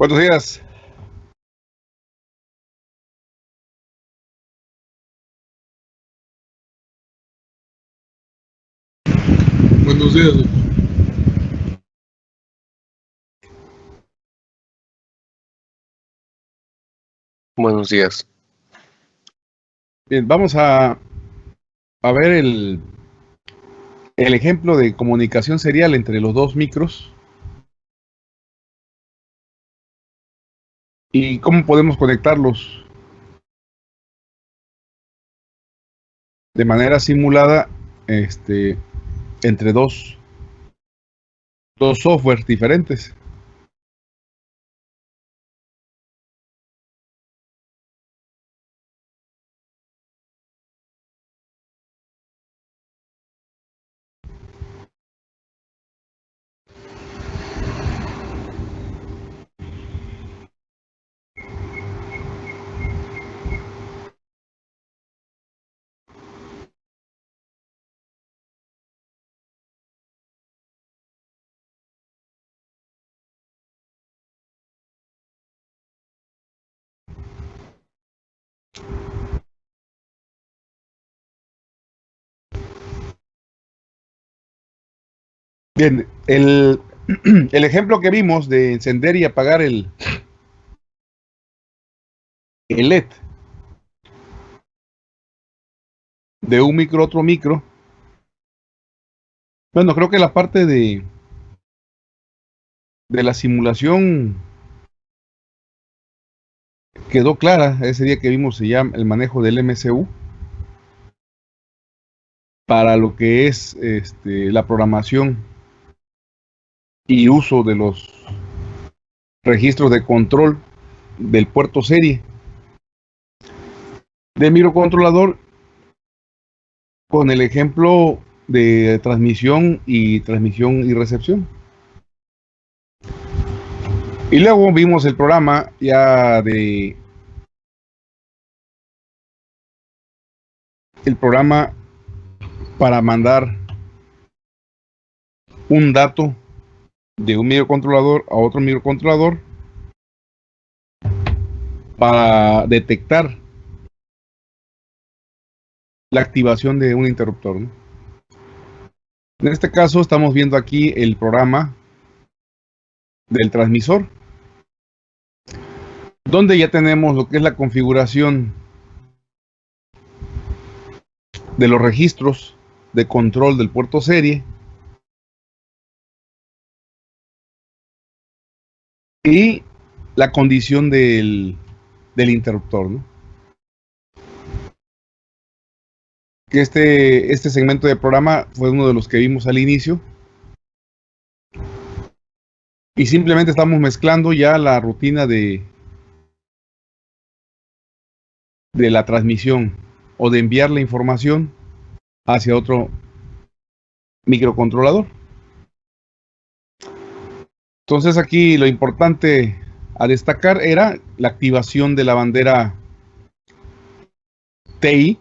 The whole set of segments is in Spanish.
Buenos días. Buenos días. Buenos días. Bien, vamos a, a ver el, el ejemplo de comunicación serial entre los dos micros. ¿Y cómo podemos conectarlos? De manera simulada este, entre dos, dos softwares diferentes. Bien, el, el, ejemplo que vimos de encender y apagar el, el LED de un micro a otro micro. Bueno, creo que la parte de, de la simulación quedó clara. Ese día que vimos ya el manejo del MCU para lo que es este, la programación y uso de los registros de control del puerto serie de microcontrolador con el ejemplo de transmisión y transmisión y recepción. Y luego vimos el programa ya de el programa para mandar un dato de un microcontrolador a otro microcontrolador para detectar la activación de un interruptor. En este caso estamos viendo aquí el programa del transmisor, donde ya tenemos lo que es la configuración de los registros de control del puerto serie y la condición del, del interruptor. ¿no? Que este, este segmento de programa fue uno de los que vimos al inicio. Y simplemente estamos mezclando ya la rutina de, de la transmisión o de enviar la información hacia otro microcontrolador. Entonces aquí lo importante a destacar era la activación de la bandera TI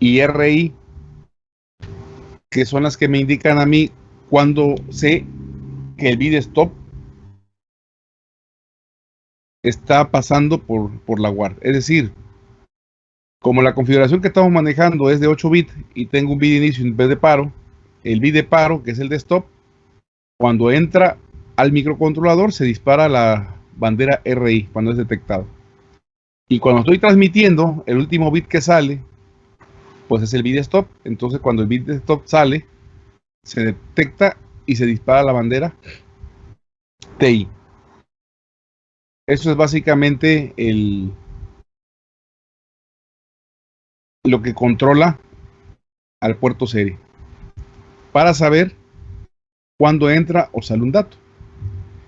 y RI, que son las que me indican a mí cuando sé que el bit stop está pasando por, por la guardia. Es decir, como la configuración que estamos manejando es de 8 bits y tengo un bit inicio en vez de paro, el bit de paro, que es el de stop, cuando entra al microcontrolador se dispara la bandera RI cuando es detectado. Y cuando estoy transmitiendo, el último bit que sale, pues es el bit stop. Entonces cuando el bit stop sale, se detecta y se dispara la bandera TI. Eso es básicamente el, lo que controla al puerto serie para saber cuándo entra o sale un dato.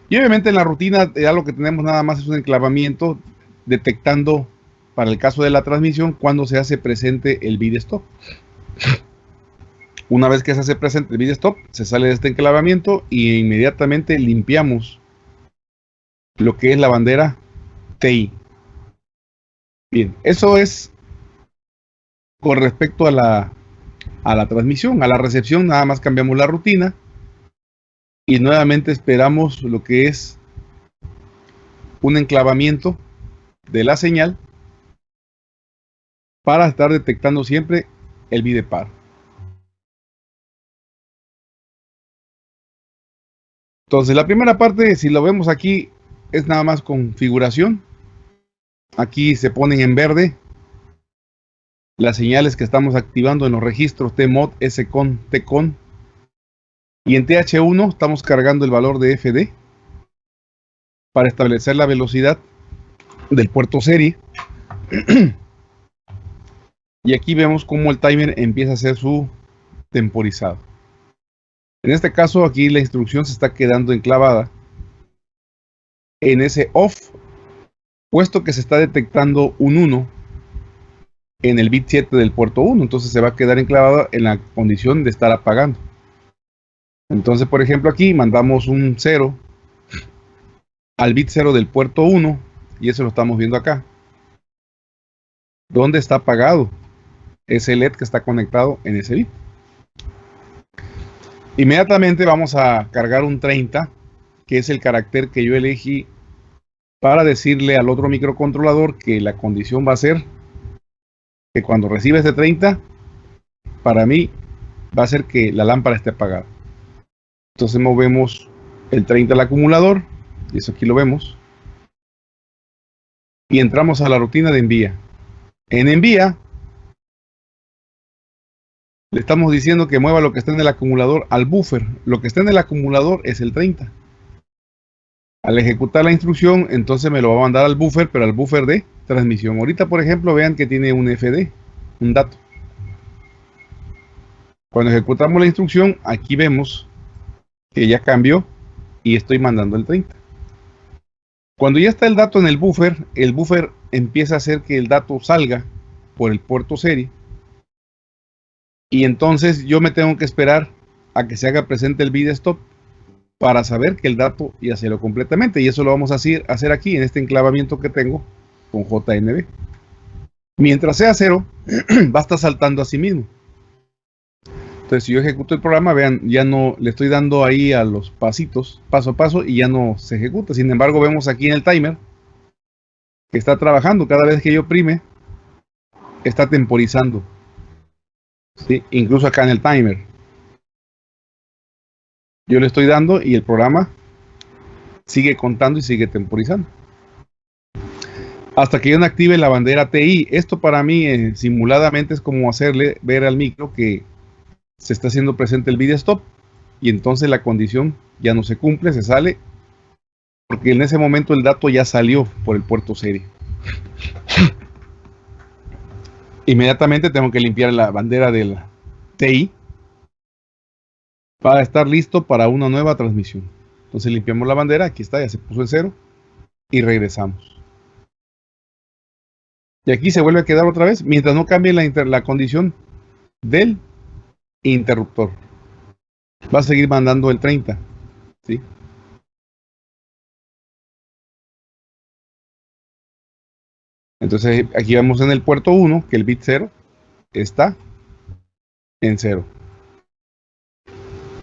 Y obviamente en la rutina ya lo que tenemos nada más es un enclavamiento detectando para el caso de la transmisión cuando se hace presente el bit stop. Una vez que se hace presente el bit stop, se sale de este enclavamiento y inmediatamente limpiamos lo que es la bandera TI. Bien, eso es con respecto a la, a la transmisión. A la recepción nada más cambiamos la rutina y nuevamente esperamos lo que es un enclavamiento de la señal para estar detectando siempre el bit de paro. Entonces, la primera parte, si lo vemos aquí, es nada más configuración. Aquí se ponen en verde las señales que estamos activando en los registros TMOD, SCON, TCON. Y en TH1 estamos cargando el valor de FD para establecer la velocidad del puerto serie. y aquí vemos cómo el timer empieza a hacer su temporizado. En este caso aquí la instrucción se está quedando enclavada en ese off, puesto que se está detectando un 1 en el bit 7 del puerto 1, entonces se va a quedar enclavada en la condición de estar apagando. Entonces, por ejemplo, aquí mandamos un 0 al bit 0 del puerto 1, y eso lo estamos viendo acá. ¿Dónde está apagado? Ese LED que está conectado en ese bit. Inmediatamente vamos a cargar un 30, que es el carácter que yo elegí para decirle al otro microcontrolador que la condición va a ser que cuando reciba este 30, para mí va a ser que la lámpara esté apagada. Entonces movemos el 30 al acumulador, y eso aquí lo vemos, y entramos a la rutina de envía. En envía le estamos diciendo que mueva lo que está en el acumulador al buffer. Lo que está en el acumulador es el 30. Al ejecutar la instrucción, entonces me lo va a mandar al buffer, pero al buffer de transmisión. Ahorita, por ejemplo, vean que tiene un FD, un dato. Cuando ejecutamos la instrucción, aquí vemos ya cambió y estoy mandando el 30. Cuando ya está el dato en el buffer, el buffer empieza a hacer que el dato salga por el puerto serie y entonces yo me tengo que esperar a que se haga presente el bit stop para saber que el dato ya se lo completamente. Y eso lo vamos a hacer aquí en este enclavamiento que tengo con JNB. Mientras sea cero, va a estar saltando a sí mismo. Entonces, si yo ejecuto el programa, vean, ya no le estoy dando ahí a los pasitos, paso a paso, y ya no se ejecuta. Sin embargo, vemos aquí en el timer que está trabajando. Cada vez que yo oprime, está temporizando. Incluso acá en el timer. Yo le estoy dando y el programa sigue contando y sigue temporizando. Hasta que yo no active la bandera TI. Esto para mí eh, simuladamente es como hacerle ver al micro que se está haciendo presente el video stop y entonces la condición ya no se cumple, se sale porque en ese momento el dato ya salió por el puerto serie inmediatamente tengo que limpiar la bandera del TI para estar listo para una nueva transmisión. Entonces limpiamos la bandera, aquí está, ya se puso en cero y regresamos. Y aquí se vuelve a quedar otra vez mientras no cambie la, la condición del interruptor. Va a seguir mandando el 30. ¿sí? Entonces aquí vamos en el puerto 1 que el bit 0 está en 0.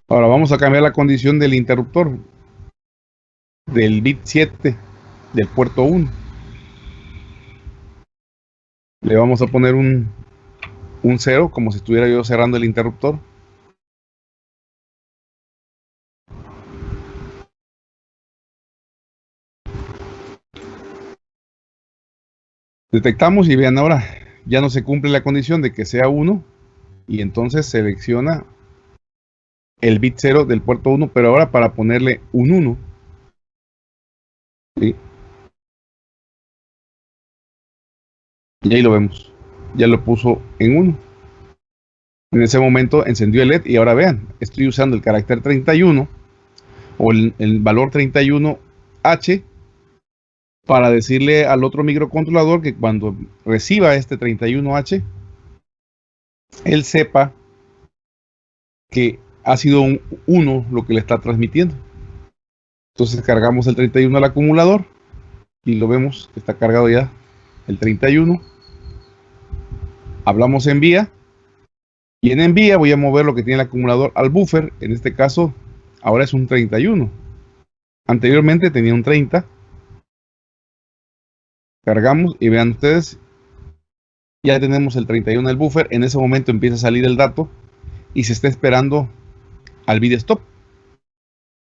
Ahora vamos a cambiar la condición del interruptor del bit 7 del puerto 1. Le vamos a poner un, un 0 como si estuviera yo cerrando el interruptor. Detectamos y vean ahora, ya no se cumple la condición de que sea 1 y entonces selecciona el bit 0 del puerto 1, pero ahora para ponerle un 1. Y ahí lo vemos, ya lo puso en 1. En ese momento encendió el LED y ahora vean, estoy usando el carácter 31 o el, el valor 31H para decirle al otro microcontrolador que cuando reciba este 31H, él sepa que ha sido un 1 lo que le está transmitiendo. Entonces cargamos el 31 al acumulador y lo vemos que está cargado ya el 31. Hablamos en vía y en envía voy a mover lo que tiene el acumulador al buffer. En este caso ahora es un 31. Anteriormente tenía un 30 Cargamos y vean ustedes, ya tenemos el 31 del buffer. En ese momento empieza a salir el dato y se está esperando al bit stop.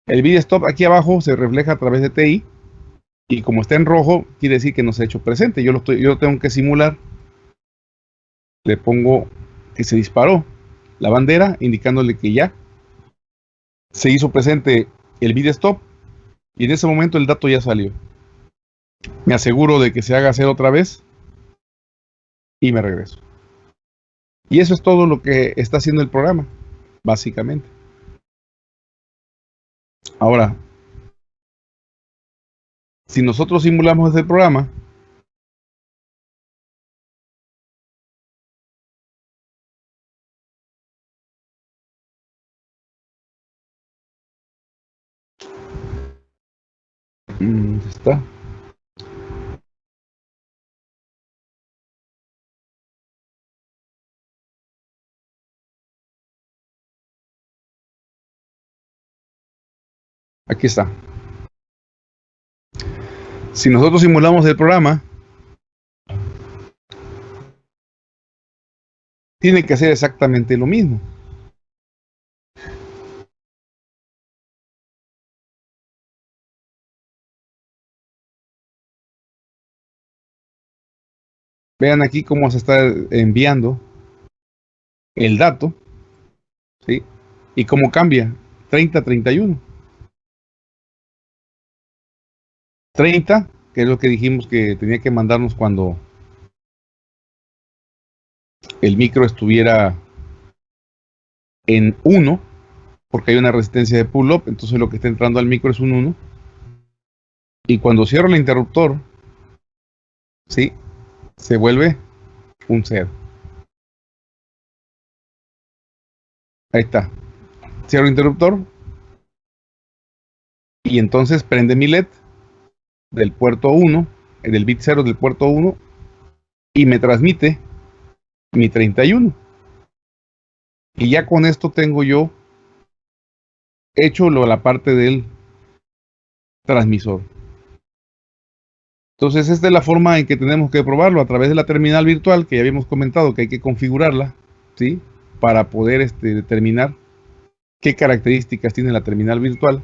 El bit stop aquí abajo se refleja a través de TI y como está en rojo, quiere decir que no se ha hecho presente. Yo lo, estoy, yo tengo que simular. Le pongo que se disparó la bandera, indicándole que ya se hizo presente el bit stop y en ese momento el dato ya salió. Me aseguro de que se haga hacer otra vez y me regreso. Y eso es todo lo que está haciendo el programa, básicamente. Ahora, si nosotros simulamos ese programa, Aquí está. Si nosotros simulamos el programa, tiene que hacer exactamente lo mismo. Vean aquí cómo se está enviando el dato, ¿sí? Y cómo cambia, 30-31. 30, que es lo que dijimos que tenía que mandarnos cuando el micro estuviera en 1, porque hay una resistencia de pull-up, entonces lo que está entrando al micro es un 1. Y cuando cierro el interruptor, ¿sí? Se vuelve un 0. Ahí está. Cierro el interruptor. Y entonces prende mi LED del puerto 1, del bit 0 del puerto 1, y me transmite mi 31. Y ya con esto tengo yo hecho lo, la parte del transmisor. Entonces esta es la forma en que tenemos que probarlo a través de la terminal virtual que ya habíamos comentado que hay que configurarla, ¿sí? Para poder este, determinar qué características tiene la terminal virtual.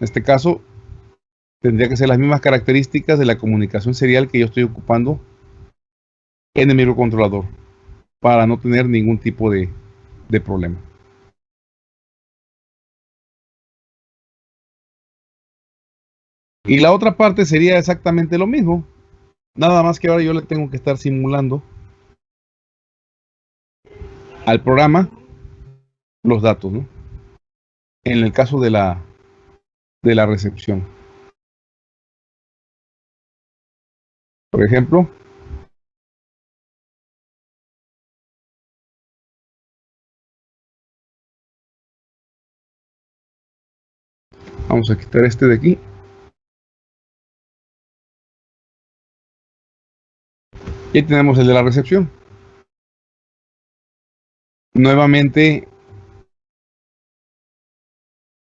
En este caso, tendría que ser las mismas características de la comunicación serial que yo estoy ocupando en el microcontrolador para no tener ningún tipo de, problema. Y la otra parte sería exactamente lo mismo. Nada más que ahora yo le tengo que estar simulando al programa los datos. En el caso de la, de la recepción. Por ejemplo, vamos a quitar este de aquí. Y ahí tenemos el de la recepción. Nuevamente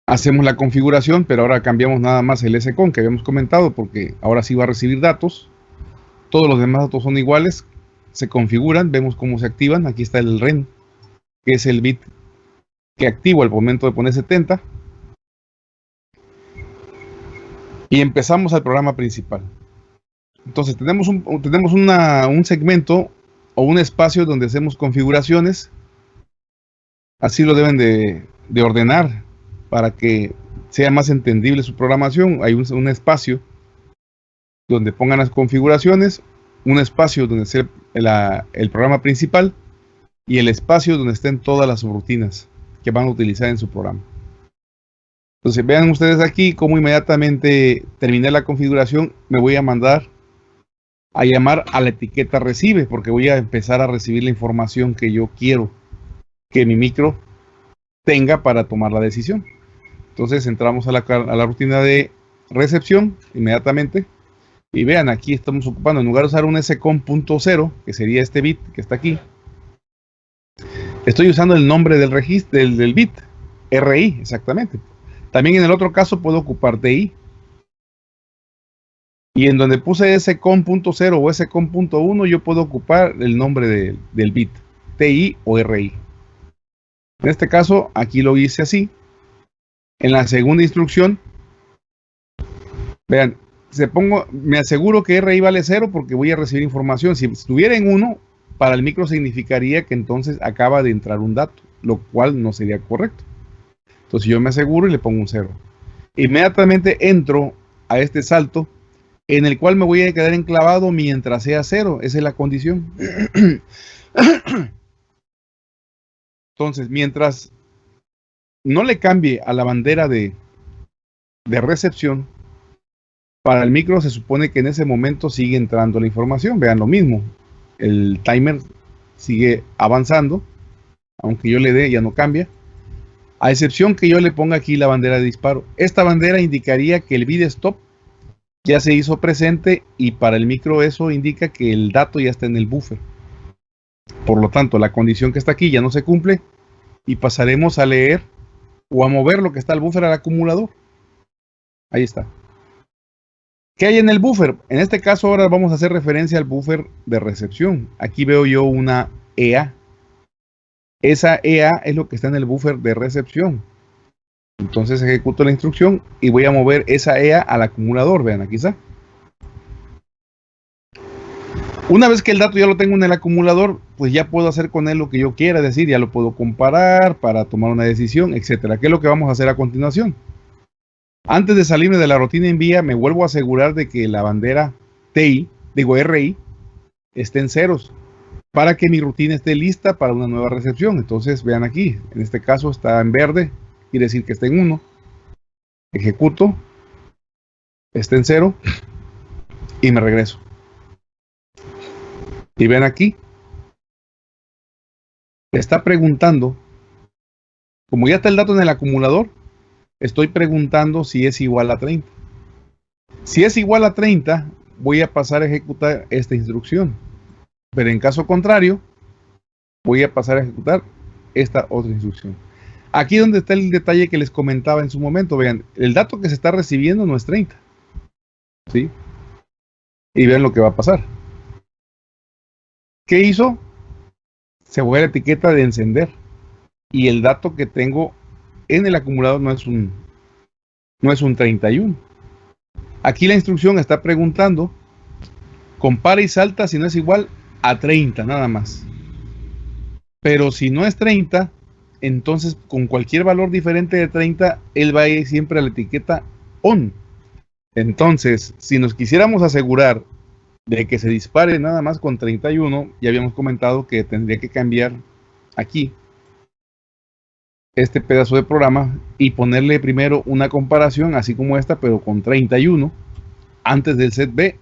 hacemos la configuración, pero ahora cambiamos nada más el SCON que habíamos comentado porque ahora sí va a recibir datos. Todos los demás datos son iguales, se configuran, vemos cómo se activan. Aquí está el REN, que es el bit que activo al momento de poner 70. Y empezamos al programa principal. Entonces tenemos un, tenemos un segmento o un espacio donde hacemos configuraciones. Así lo deben de, ordenar para que sea más entendible su programación. Hay un espacio donde pongan las configuraciones, un espacio donde esté el programa principal y el espacio donde estén todas las rutinas que van a utilizar en su programa. Entonces vean ustedes aquí cómo inmediatamente terminé la configuración, me voy a mandar a llamar a la etiqueta recibe, porque voy a empezar a recibir la información que yo quiero que mi micro tenga para tomar la decisión. Entonces entramos a la rutina de recepción inmediatamente y vean, aquí estamos ocupando, en lugar de usar un scom.0, que sería este bit que está aquí, estoy usando el nombre del registro del, bit, RI, exactamente. También en el otro caso puedo ocupar DI. Y en donde puse scom.0 o scom.1 yo puedo ocupar el nombre del bit, TI o RI. En este caso, aquí lo hice así. En la segunda instrucción, vean, se pongo, me aseguro que RI vale 0 porque voy a recibir información. Si estuviera en 1, para el micro significaría que entonces acaba de entrar un dato, lo cual no sería correcto. Entonces yo me aseguro y le pongo un 0. Inmediatamente entro a este salto en el cual me voy a quedar enclavado mientras sea 0. Esa es la condición. Entonces, mientras no le cambie a la bandera de, de recepción, para el micro se supone que en ese momento sigue entrando la información. Vean lo mismo. El timer sigue avanzando. Aunque yo le dé, ya no cambia. A excepción que yo le ponga aquí la bandera de disparo. Esta bandera indicaría que el bid stop ya se hizo presente y para el micro eso indica que el dato ya está en el buffer. Por lo tanto, la condición que está aquí ya no se cumple y pasaremos a leer o a mover lo que está el buffer al acumulador. Ahí está. ¿Qué hay en el buffer? En este caso ahora vamos a hacer referencia al buffer de recepción. Aquí veo yo una EA. Esa EA es lo que está en el buffer de recepción. Entonces ejecuto la instrucción y voy a mover esa EA al acumulador. Vean, aquí está. Una vez que el dato ya lo tengo en el acumulador, pues ya puedo hacer con él lo que yo quiera, es decir, ya lo puedo comparar para tomar una decisión, etcétera. ¿Qué es lo que vamos a hacer a continuación? Antes de salirme de la rutina envía, me vuelvo a asegurar de que la bandera TI, digo RI, esté en ceros para que mi rutina esté lista para una nueva recepción. Entonces, vean aquí, en este caso está en verde, quiere decir que está en 1. Ejecuto, está en 0 y me regreso. Y ven aquí, está preguntando, como ya está el dato en el acumulador, estoy preguntando si es igual a 30. Si es igual a 30, voy a pasar a ejecutar esta instrucción. Pero en caso contrario, voy a pasar a ejecutar esta otra instrucción. Aquí donde está el detalle que les comentaba en su momento. Vean, el dato que se está recibiendo no es 30. ¿Sí? Y vean lo que va a pasar. ¿Qué hizo? Se fue a la etiqueta de encender. Y el dato que tengo en el acumulador no es un, no es un 31. Aquí la instrucción está preguntando, compara y salta si no es igual a 30, nada más. Pero si no es 30, entonces con cualquier valor diferente de 30, él va a ir siempre a la etiqueta on. Entonces, si nos quisiéramos asegurar de que se dispare nada más con 31, ya habíamos comentado que tendría que cambiar aquí este pedazo de programa y ponerle primero una comparación así como esta, pero con 31 antes del set B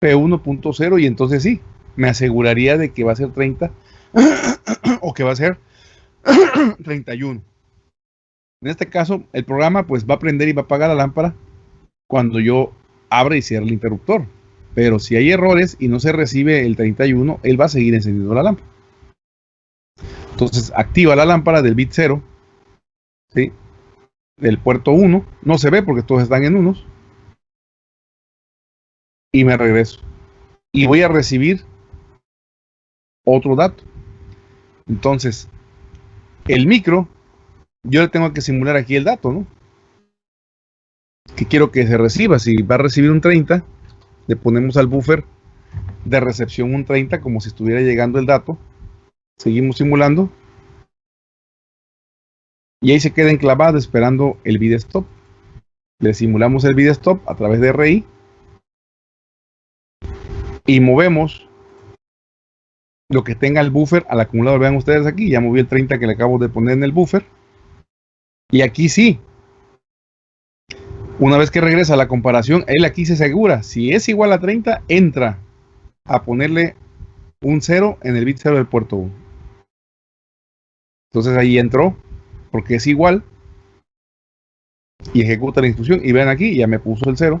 P1.0 y entonces sí, me aseguraría de que va a ser 30 o que va a ser 31. En este caso, el programa pues va a prender y va a apagar la lámpara cuando yo abra y cierre el interruptor. Pero si hay errores y no se recibe el 31, él va a seguir encendiendo la lámpara. Entonces activa la lámpara del bit 0, ¿sí? del puerto 1. No se ve porque todos están en unos. Y me regreso. Y voy a recibir otro dato. Entonces, el micro, yo le tengo que simular aquí el dato, ¿no? Que quiero que se reciba. Si va a recibir un 30, le ponemos al buffer de recepción un 30 como si estuviera llegando el dato Seguimos simulando. Y ahí se queda enclavado esperando el bid stop. Le simulamos el bid stop a través de RI. Y movemos lo que tenga el buffer al acumulador. Vean ustedes aquí, ya moví el 30 que le acabo de poner en el buffer. Y aquí sí. Una vez que regresa la comparación, él aquí se asegura. Si es igual a 30, entra a ponerle un 0 en el bit 0 del puerto 1. Entonces ahí entró, porque es igual, y ejecuta la instrucción. Y ven aquí, ya me puso el 0.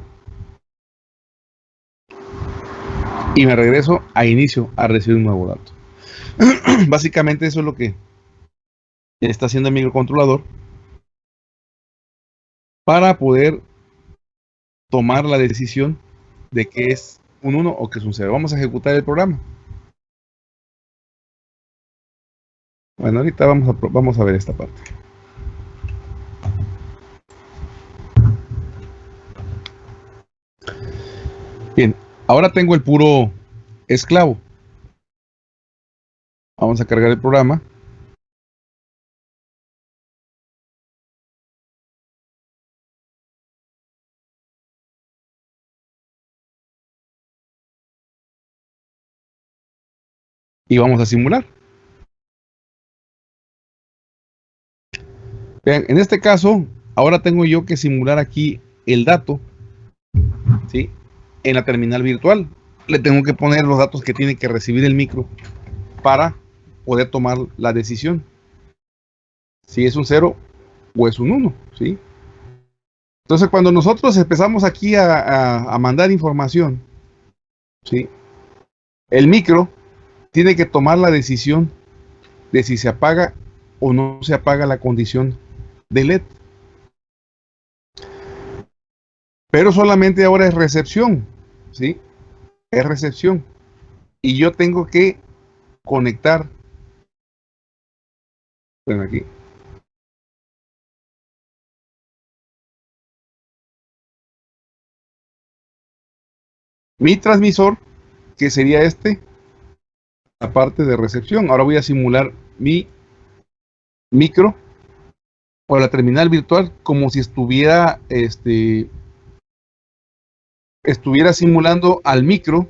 Y me regreso a inicio a recibir un nuevo dato. Básicamente eso es lo que está haciendo el microcontrolador para poder tomar la decisión de que es un 1 o que es un 0. Vamos a ejecutar el programa. Bueno, ahorita vamos a, vamos a ver esta parte. Bien, ahora tengo el puro esclavo. Vamos a cargar el programa. Y vamos a simular. Vean, en este caso, ahora tengo yo que simular aquí el dato, ¿sí? En la terminal virtual. Le tengo que poner los datos que tiene que recibir el micro para poder tomar la decisión. Si es un 0 o es un 1, ¿sí? Entonces, cuando nosotros empezamos aquí a, a mandar información, ¿sí? El micro tiene que tomar la decisión de si se apaga o no se apaga la condición de LED. Pero solamente ahora es recepción, ¿sí? Es recepción. Y yo tengo que conectar. Bueno, aquí. Mi transmisor, que sería este, la parte de recepción. Ahora voy a simular mi micro o la terminal virtual como si estuviera este estuviera simulando al micro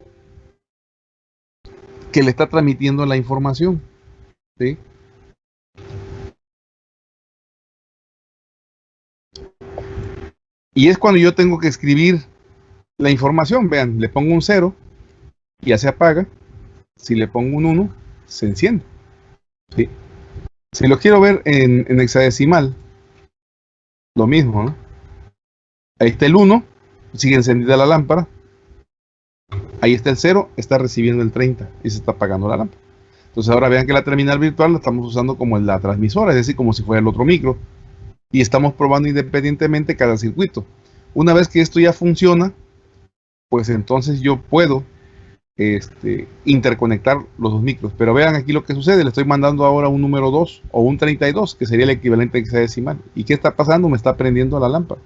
que le está transmitiendo la información. ¿sí? Y es cuando yo tengo que escribir la información. Vean, le pongo un 0 y ya se apaga. Si le pongo un 1, se enciende. ¿sí? Si lo quiero ver en, en hexadecimal, lo mismo, ¿no? Ahí está el 1, sigue encendida la lámpara. Ahí está el 0, está recibiendo el 30 y se está apagando la lámpara. Entonces ahora vean que la terminal virtual la estamos usando como la transmisora, es decir, como si fuera el otro micro. Y estamos probando independientemente cada circuito. Una vez que esto ya funciona, pues entonces yo puedo este, interconectar los dos micros. Pero vean aquí lo que sucede, le estoy mandando ahora un número 2 o un 32, que sería el equivalente hexadecimal. ¿Y qué está pasando? Me está prendiendo la lámpara.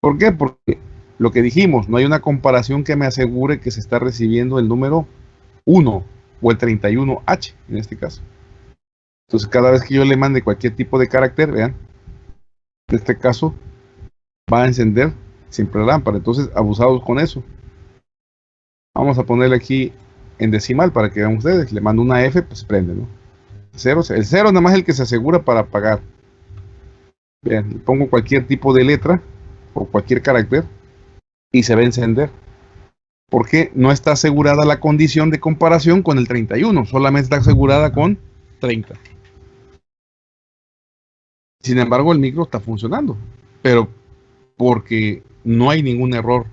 ¿Por qué? Porque lo que dijimos, no hay una comparación que me asegure que se está recibiendo el número 1 o el 31H en este caso. Entonces cada vez que yo le mande cualquier tipo de carácter, vean, en este caso va a encender siempre la lámpara. Entonces abusados con eso. Vamos a ponerle aquí en decimal para que vean ustedes. Le mando una F, pues prende, ¿no? Cero, el cero nada más es el que se asegura para apagar. Vean, pongo cualquier tipo de letra o cualquier carácter y se va a encender. Porque no está asegurada la condición de comparación con el 31, solamente está asegurada con 30. Sin embargo, el micro está funcionando, pero porque no hay ningún error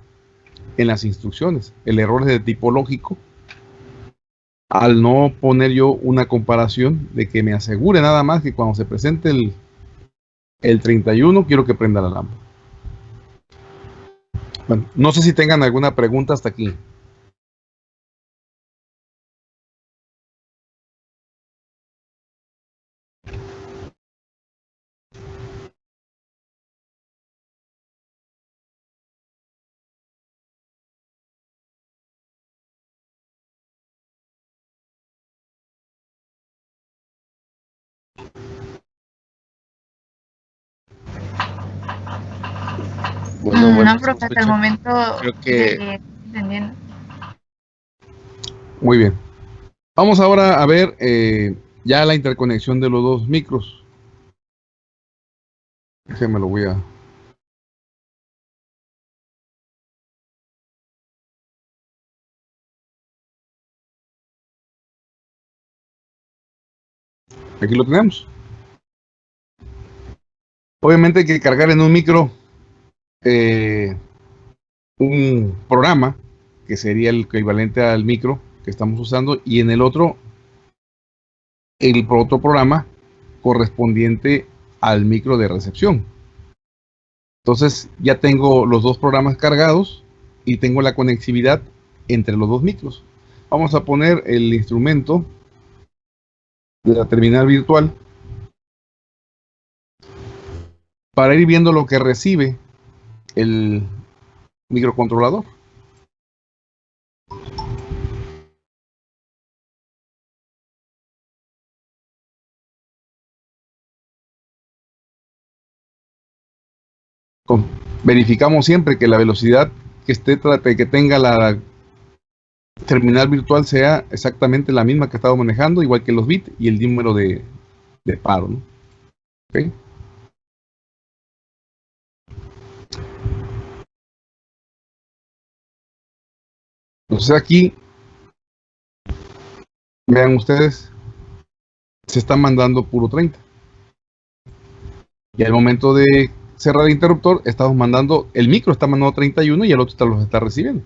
en las instrucciones. El error es de tipo lógico. Al no poner yo una comparación de que me asegure nada más que cuando se presente el, el 31 quiero que prenda la lámpara. Bueno, no sé si tengan alguna pregunta hasta aquí. Bueno, bueno, no, se profe, hasta el momento Creo que- entendiendo. Muy bien. Vamos ahora a ver eh, ya la interconexión de los dos micros. Déjenme lo voy a... Aquí lo tenemos. Obviamente hay que cargar en un micro eh, un programa que sería el equivalente al micro que estamos usando y en el otro el otro programa correspondiente al micro de recepción. Entonces ya tengo los dos programas cargados y tengo la conectividad entre los dos micros. Vamos a poner el instrumento de la terminal virtual para ir viendo lo que recibe el microcontrolador. verificamos siempre que la velocidad que esté que tenga la terminal virtual sea exactamente la misma que estaba manejando, igual que los bits y el número de, paro. Entonces aquí, vean ustedes, se está mandando puro 30. Y al momento de cerrar el interruptor, estamos mandando, el micro está mandando 31 y el otro está, los está recibiendo.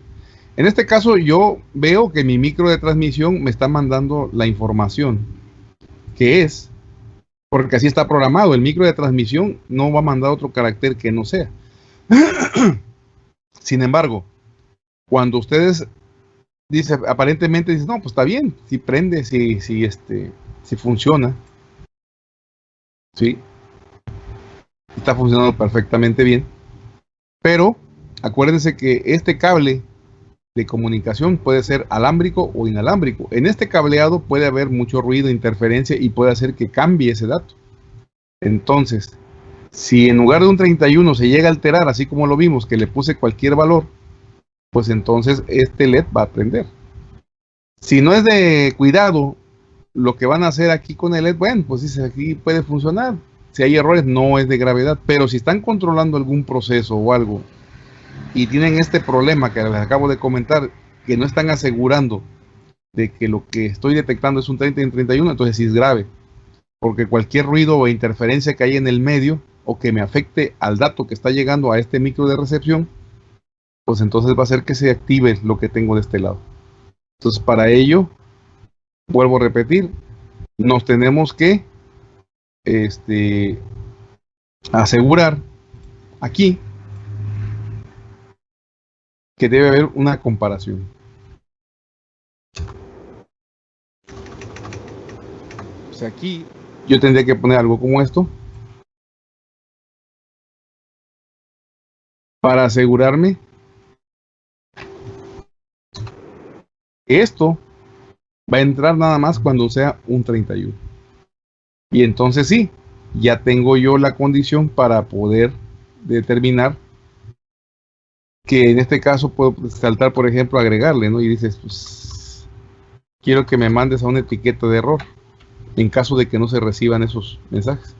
En este caso yo veo que mi micro de transmisión me está mandando la información, que es, porque así está programado, el micro de transmisión no va a mandar otro carácter que no sea. Sin embargo, cuando ustedes dice, aparentemente dicen, no, pues está bien, si prende, si, si este, si funciona. Sí, está funcionando perfectamente bien. Pero acuérdense que este cable de comunicación puede ser alámbrico o inalámbrico. En este cableado puede haber mucho ruido, interferencia y puede hacer que cambie ese dato. Entonces, si en lugar de un 31 se llega a alterar, así como lo vimos, que le puse cualquier valor, pues entonces este LED va a prender. Si no es de cuidado, lo que van a hacer aquí con el LED, bueno, pues dice aquí puede funcionar, si hay errores no es de gravedad, pero si están controlando algún proceso o algo y tienen este problema que les acabo de comentar, que no están asegurando de que lo que estoy detectando es un 30 en 31, entonces sí es grave, porque cualquier ruido o interferencia que hay en el medio o que me afecte al dato que está llegando a este micro de recepción, pues entonces va a hacer que se active lo que tengo de este lado. Entonces para ello, vuelvo a repetir, nos tenemos que este, asegurar aquí que debe haber una comparación. Sea, aquí yo tendría que poner algo como esto para asegurarme esto va a entrar nada más cuando sea un 31. Y entonces sí, ya tengo yo la condición para poder determinar que en este caso puedo saltar, por ejemplo, agregarle, ¿no? Y dices, pues, quiero que me mandes a una etiqueta de error en caso de que no se reciban esos mensajes.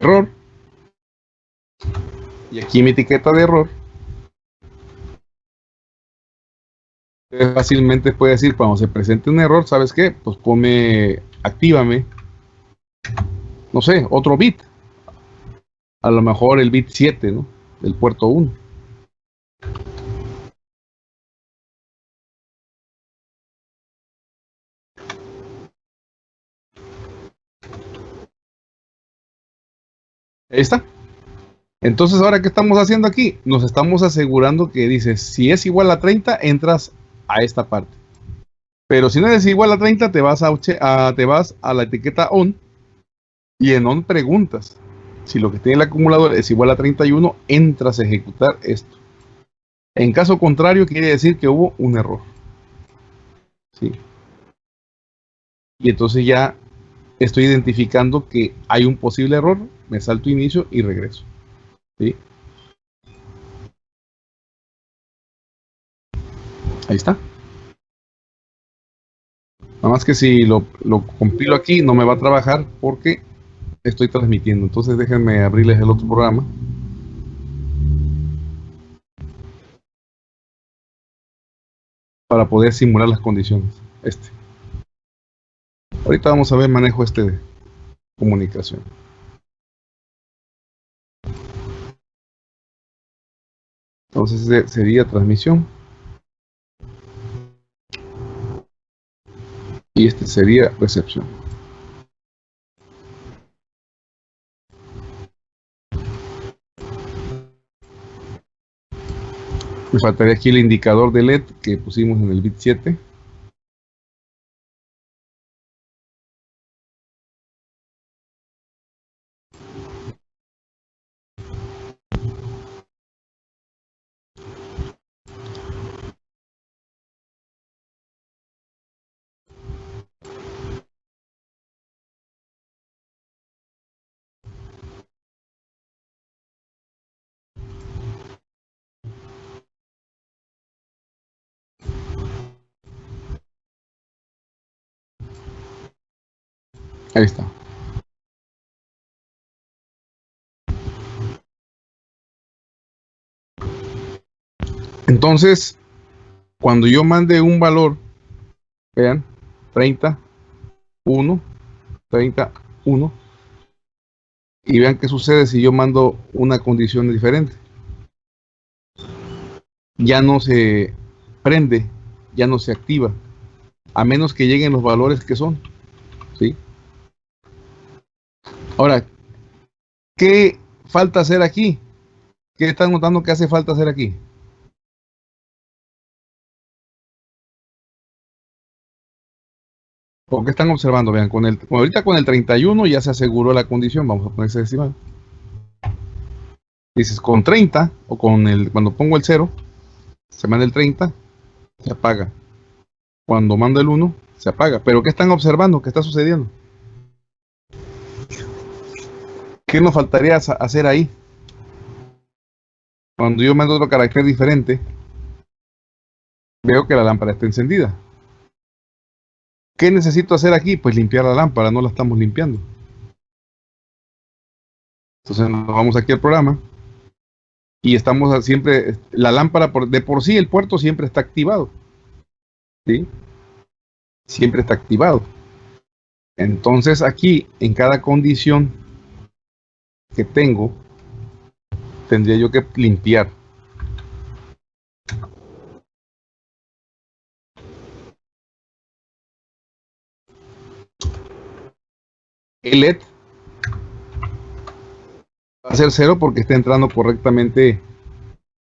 Error. Y aquí mi etiqueta de error fácilmente puede decir cuando se presente un error, ¿sabes qué? Pues ponme, actívame, no sé, otro bit. A lo mejor el bit 7, ¿no? Del puerto 1. Ahí está. Entonces, ahora, ¿qué estamos haciendo aquí? Nos estamos asegurando que dice, si es igual a 30, entras a esta parte. Pero si no es igual a 30, te vas a, te vas a la etiqueta on y en on preguntas. Si lo que tiene el acumulador es igual a 31, entras a ejecutar esto. En caso contrario, quiere decir que hubo un error. ¿Sí? Y entonces ya estoy identificando que hay un posible error, me salto inicio y regreso. ¿Sí? Ahí está. Nada más que si lo, compilo aquí no me va a trabajar porque estoy transmitiendo. Entonces déjenme abrirles el otro programa. Para poder simular las condiciones. Este. Ahorita vamos a ver manejo este de comunicación. Entonces sería transmisión. Y este sería recepción. Me faltaría aquí el indicador de LED que pusimos en el bit 7. Ahí está. Entonces, cuando yo mande un valor, vean, 30, 1, 30, 1, y vean qué sucede si yo mando una condición diferente. Ya no se prende, ya no se activa, a menos que lleguen los valores que son. ¿Sí? Ahora, ¿qué falta hacer aquí? ¿Qué están notando que hace falta hacer aquí? ¿Por qué están observando? Vean, con el, ahorita con el 31 ya se aseguró la condición. Vamos a poner ese decimal. Dices, con 30, o con el, cuando pongo el 0, se manda el 30, se apaga. Cuando mando el 1, se apaga. Pero ¿qué están observando? ¿Qué está sucediendo? ¿Qué nos faltaría hacer ahí? Cuando yo mando otro carácter diferente, veo que la lámpara está encendida. ¿Qué necesito hacer aquí? Pues limpiar la lámpara, no la estamos limpiando. Entonces nos vamos aquí al programa y estamos siempre, la lámpara de por sí el puerto siempre está activado. ¿Sí? Siempre está activado. Entonces aquí en cada condición que tengo, tendría yo que limpiar. el LED va a ser cero porque está entrando correctamente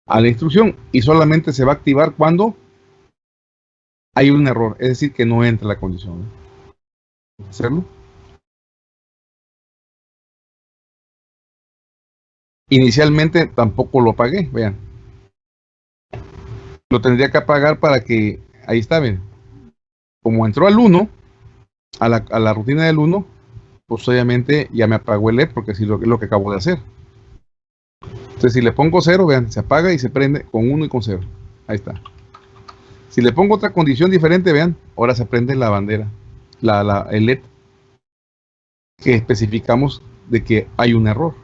a la instrucción y solamente se va a activar cuando hay un error, es decir, que no entra la condición. ¿Hacerlo? Inicialmente tampoco lo apagué, vean. Lo tendría que apagar para que, ahí está, bien. Como entró al 1, a la, a la rutina del 1, pues obviamente ya me apagó el LED porque es lo, lo que acabo de hacer. Entonces si le pongo 0, vean, se apaga y se prende con 1 y con 0. Ahí está. Si le pongo otra condición diferente, vean, ahora se prende la bandera, la, la, el LED, que especificamos de que hay un error.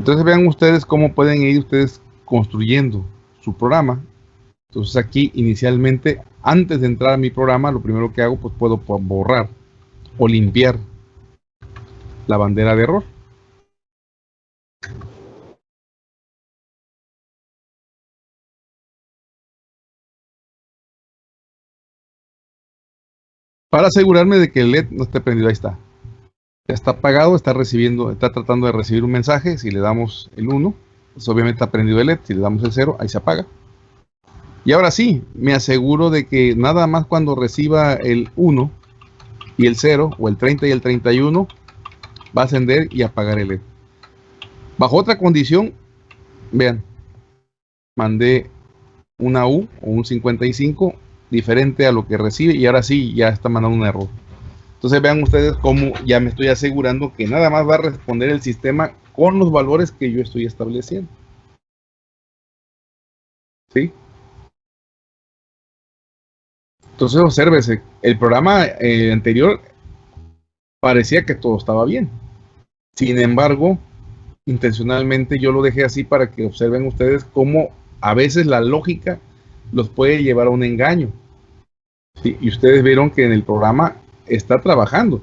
Entonces vean ustedes cómo pueden ir ustedes construyendo su programa. Entonces aquí inicialmente, antes de entrar a mi programa, lo primero que hago, pues puedo borrar o limpiar la bandera de error. Para asegurarme de que el LED no esté prendido, ahí está. Ya está apagado, está recibiendo, está tratando de recibir un mensaje. Si le damos el 1, pues obviamente está prendido el LED. Si le damos el 0, ahí se apaga. Y ahora sí, me aseguro de que nada más cuando reciba el 1, y el 0 o el 30 y el 31 va a ascender y apagar el LED. Bajo otra condición, vean, mandé una U o un 55 diferente a lo que recibe y ahora sí ya está mandando un error. Entonces vean ustedes cómo ya me estoy asegurando que nada más va a responder el sistema con los valores que yo estoy estableciendo. ¿Sí? Entonces, obsérvese, el programa eh, anterior parecía que todo estaba bien. Sin embargo, intencionalmente yo lo dejé así para que observen ustedes cómo a veces la lógica los puede llevar a un engaño. Y ustedes vieron que en el programa está trabajando,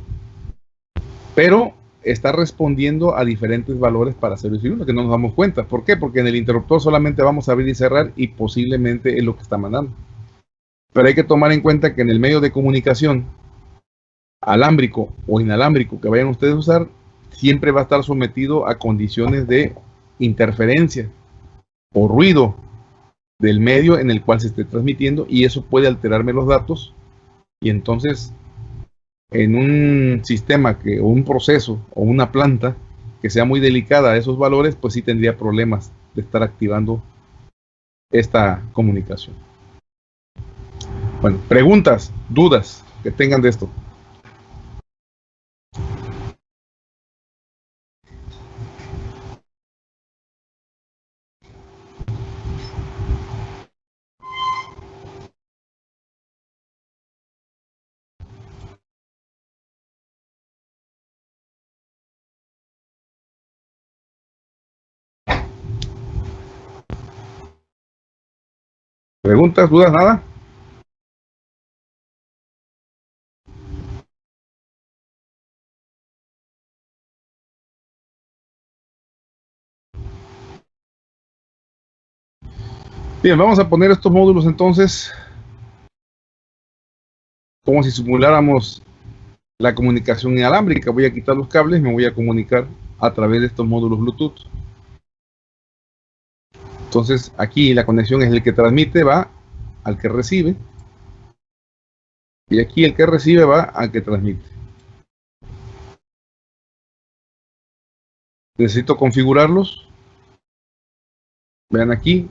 pero está respondiendo a diferentes valores para 0 y 1 que no nos damos cuenta. ¿Por qué? Porque en el interruptor solamente vamos a abrir y cerrar y posiblemente es lo que está mandando. Pero hay que tomar en cuenta que en el medio de comunicación, alámbrico o inalámbrico que vayan ustedes a usar, siempre va a estar sometido a condiciones de interferencia. o ruido del medio en el cual se esté transmitiendo y eso puede alterarme los datos y entonces en un sistema que, o un proceso o una planta que sea muy delicada a esos valores, pues sí tendría problemas de estar activando esta comunicación. Bueno, preguntas, dudas que tengan de esto. ¿Preguntas, dudas, nada? Bien, vamos a poner estos módulos entonces como si simuláramos la comunicación inalámbrica. Voy a quitar los cables, me voy a comunicar a través de estos módulos Bluetooth. Entonces aquí la conexión es el que transmite, va al que recibe. Y aquí el que recibe va al que transmite. Necesito configurarlos. Vean aquí.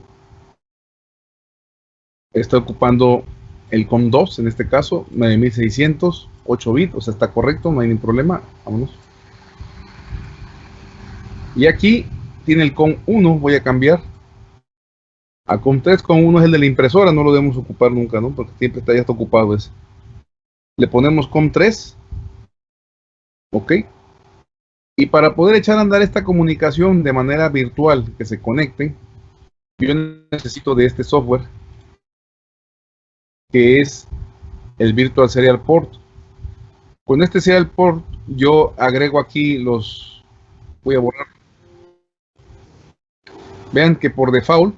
Está ocupando el COM2, en este caso, 9600, 8 bits, o sea, está correcto, no hay ningún problema. Vámonos. Y aquí tiene el COM1, voy a cambiar a COM3 con uno es el de la impresora, no lo debemos ocupar nunca, ¿no? Porque siempre está ya está ocupado ese. Le ponemos COM3. Ok. Y para poder echar a andar esta comunicación de manera virtual, que se conecte, yo necesito de este software, que es el Virtual Serial Port. Con este Serial Port, yo agrego aquí los... Voy a borrar. Vean que por default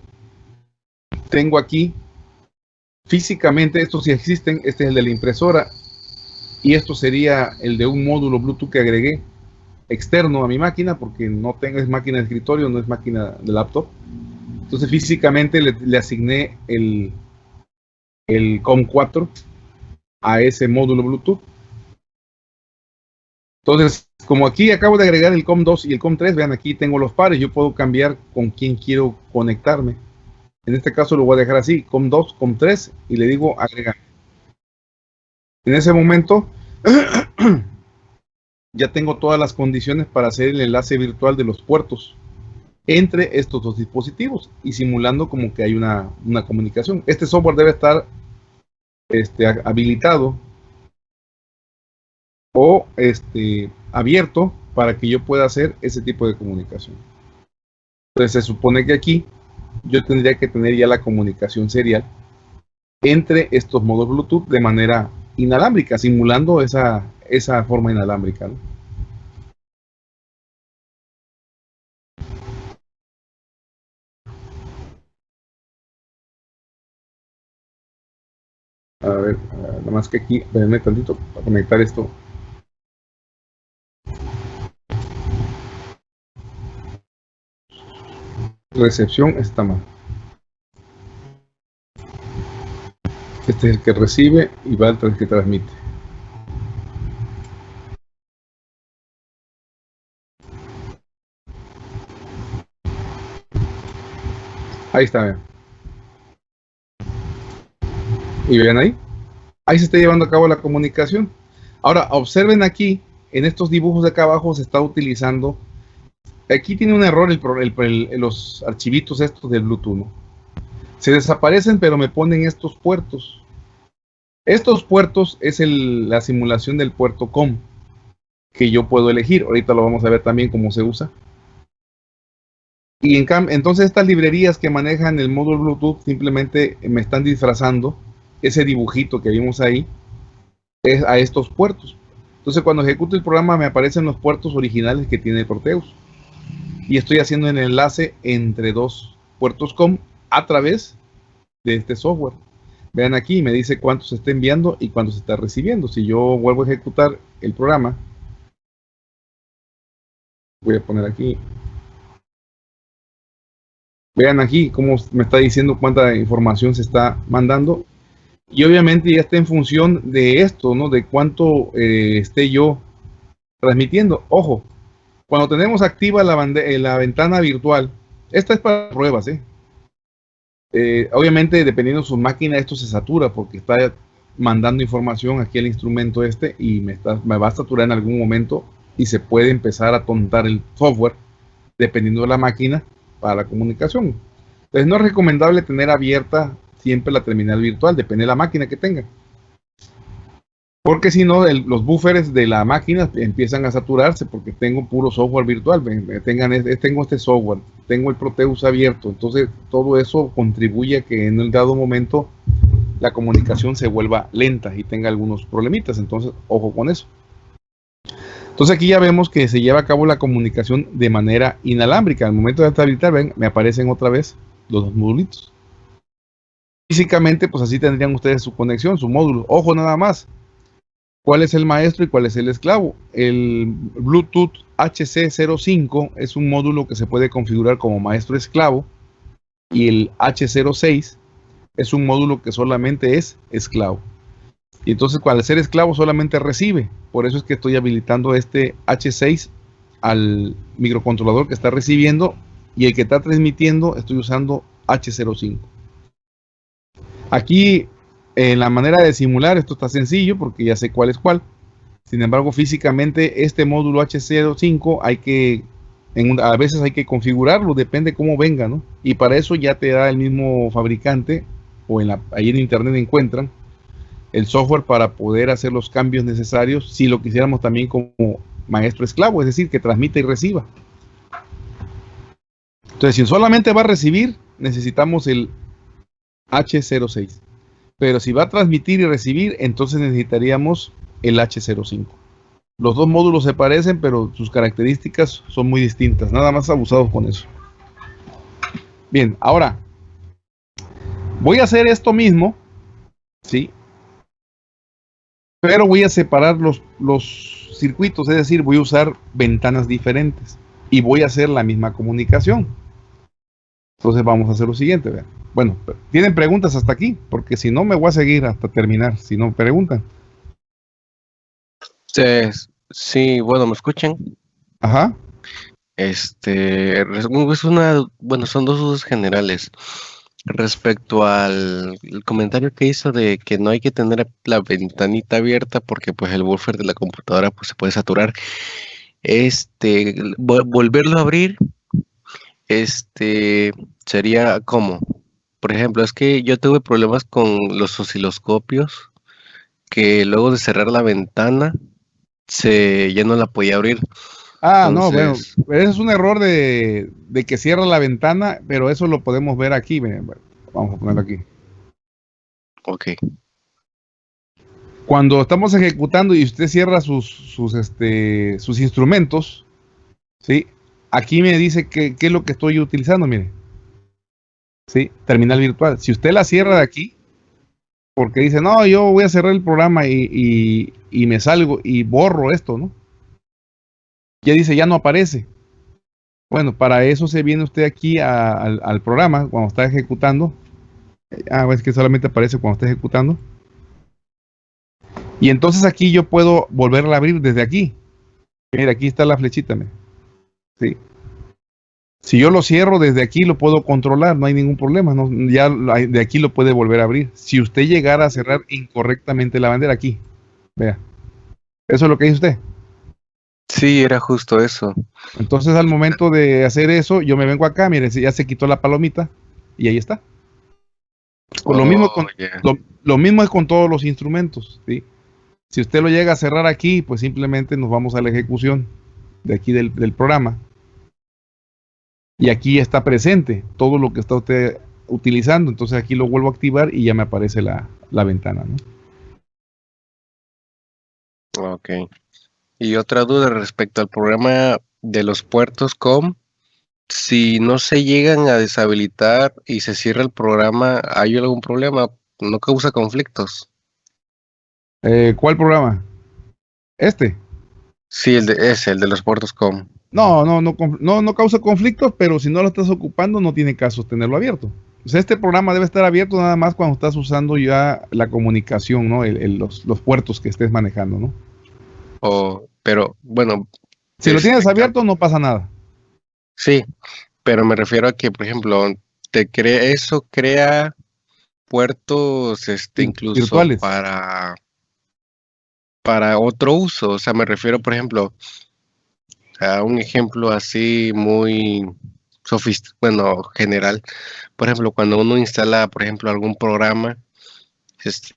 tengo aquí físicamente, estos sí existen, este es el de la impresora y esto sería el de un módulo Bluetooth que agregué externo a mi máquina porque no tengo, es máquina de escritorio, no es máquina de laptop. Entonces físicamente le, asigné el, el COM4 a ese módulo Bluetooth. Entonces, como aquí acabo de agregar el COM2 y el COM3, vean aquí tengo los pares, yo puedo cambiar con quién quiero conectarme. En este caso lo voy a dejar así, com 2, com 3 y le digo agregar. En ese momento ya tengo todas las condiciones para hacer el enlace virtual de los puertos entre estos dos dispositivos y simulando como que hay una, comunicación. Este software debe estar este, habilitado o este, abierto para que yo pueda hacer ese tipo de comunicación. Entonces se supone que aquí yo tendría que tener ya la comunicación serial entre estos modos Bluetooth de manera inalámbrica, simulando esa, esa forma inalámbrica. A ver, nada más que aquí, espérenme tantito para conectar esto. Recepción está mal. Este es el que recibe y va el que transmite. Ahí está, vean. Y ven ahí. Ahí se está llevando a cabo la comunicación. Ahora, observen aquí, en estos dibujos de acá abajo se está utilizando Aquí tiene un error el, los archivitos estos del Bluetooth. Se desaparecen, pero me ponen estos puertos. Estos puertos es la simulación del puerto COM que yo puedo elegir. Ahorita lo vamos a ver también cómo se usa. Y en entonces estas librerías que manejan el módulo Bluetooth simplemente me están disfrazando ese dibujito que vimos ahí es a estos puertos. Entonces cuando ejecuto el programa me aparecen los puertos originales que tiene Proteus y estoy haciendo el enlace entre dos puertos COM a través de este software. Vean aquí, me dice cuánto se está enviando y cuánto se está recibiendo. Si yo vuelvo a ejecutar el programa, voy a poner aquí Vean aquí cómo me está diciendo cuánta información se está mandando. Y obviamente ya está en función de esto, ¿no? De cuánto eh, esté yo transmitiendo. Ojo, cuando tenemos activa la, eh, la ventana virtual, esta es para pruebas, ¿eh? ¿eh? obviamente, dependiendo de su máquina, esto se satura porque está mandando información aquí al instrumento este y me, me va a saturar en algún momento y se puede empezar a tontar el software dependiendo de la máquina para la comunicación. Entonces no es recomendable tener abierta siempre la terminal virtual, depende de la máquina que tenga. Porque si no, los buffers de la máquina empiezan a saturarse porque tengo puro software virtual. Tengan, tengo este software, tengo el Proteus abierto. Entonces, todo eso contribuye a que en el dado momento la comunicación se vuelva lenta y tenga algunos problemitas. Entonces, ojo con eso. Entonces, aquí ya vemos que se lleva a cabo la comunicación de manera inalámbrica. Al momento de habilitar, ven, me aparecen otra vez los dos modulitos. Físicamente, pues así tendrían ustedes su conexión, su módulo. Ojo nada más ¿Cuál es el maestro y cuál es el esclavo? El Bluetooth HC05 es un módulo que se puede configurar como maestro esclavo y el H06 es un módulo que solamente es esclavo. Y entonces, al ser esclavo, solamente recibe. Por eso es que estoy habilitando este H6 al microcontrolador que está recibiendo y el que está transmitiendo estoy usando H05. Aquí en la manera de simular esto está sencillo porque ya sé cuál es cuál. Sin embargo, físicamente este módulo H05 hay que, a veces hay que configurarlo, depende cómo venga, ¿no? Y para eso ya te da el mismo fabricante o en la, ahí en internet encuentran el software para poder hacer los cambios necesarios si lo quisiéramos también como maestro esclavo, es decir, que transmita y reciba. Entonces, si solamente va a recibir, necesitamos el H06. Pero si va a transmitir y recibir, entonces necesitaríamos el H05. Los dos módulos se parecen, pero sus características son muy distintas. Nada más abusados con eso. Bien, ahora voy a hacer esto mismo, ¿sí? Pero voy a separar los, los circuitos, es decir, voy a usar ventanas diferentes y voy a hacer la misma comunicación. Entonces vamos a hacer lo siguiente, vean. Bueno, tienen preguntas hasta aquí, porque si no me voy a seguir hasta terminar, si no preguntan. Sí, bueno, ¿me escuchan? Ajá. Este, es una, bueno, son dos usos generales. Respecto al comentario que hizo de que no hay que tener la ventanita abierta porque pues el buffer de la computadora pues se puede saturar. Este, volverlo a abrir, este, sería como por ejemplo, es que yo tuve problemas con los osciloscopios que luego de cerrar la ventana se ya no la podía abrir. Ah, no, bueno, eso es un error de, que cierra la ventana, pero eso lo podemos ver aquí. Vamos a ponerlo aquí. Ok. Cuando estamos ejecutando y usted cierra sus, sus, este, sus instrumentos, ¿sí? Aquí me dice qué es lo que estoy utilizando, mire. ¿Sí? Terminal virtual. Si usted la cierra de aquí, porque dice, no, yo voy a cerrar el programa y, me salgo y borro esto, ¿no? Ya dice, ya no aparece. Bueno, para eso se viene usted aquí al, programa cuando está ejecutando. Ah, es que solamente aparece cuando está ejecutando. Y entonces aquí yo puedo volverla a abrir desde aquí. Mira, aquí está la flechita. ¿sí? Si yo lo cierro desde aquí, lo puedo controlar, no hay ningún problema. ya de aquí lo puede volver a abrir. Si usted llegara a cerrar incorrectamente la bandera aquí, vea. Eso es lo que dice usted. Sí, era justo eso. Entonces, al momento de hacer eso, yo me vengo acá, mire, ya se quitó la palomita y ahí está. lo, mismo con, lo, mismo es con todos los instrumentos. ¿sí? Si usted lo llega a cerrar aquí, pues simplemente nos vamos a la ejecución de aquí del programa y aquí está presente todo lo que está usted utilizando. Entonces aquí lo vuelvo a activar y ya me aparece la, ventana. Ok. Y otra duda respecto al programa de los puertos COM. Si no se llegan a deshabilitar y se cierra el programa, ¿hay algún problema? ¿No causa conflictos? Eh, ¿Cuál programa? ¿Este? Sí, el de, ese, el de los puertos COM. No, no, no, no, no causa conflictos, pero si no lo estás ocupando, no tiene caso tenerlo abierto. O sea, este programa debe estar abierto nada más cuando estás usando ya la comunicación, ¿no? los, los, puertos que estés manejando, ¿no? Pero, bueno. Si lo tienes abierto, no pasa nada. Sí, pero me refiero a que, por ejemplo, te crea, eso crea puertos, este, incluso Virtuales. para para otro uso. O sea, me refiero, por ejemplo, a un ejemplo así muy sofisticado, bueno, general. Por ejemplo, cuando uno instala, por ejemplo, algún programa,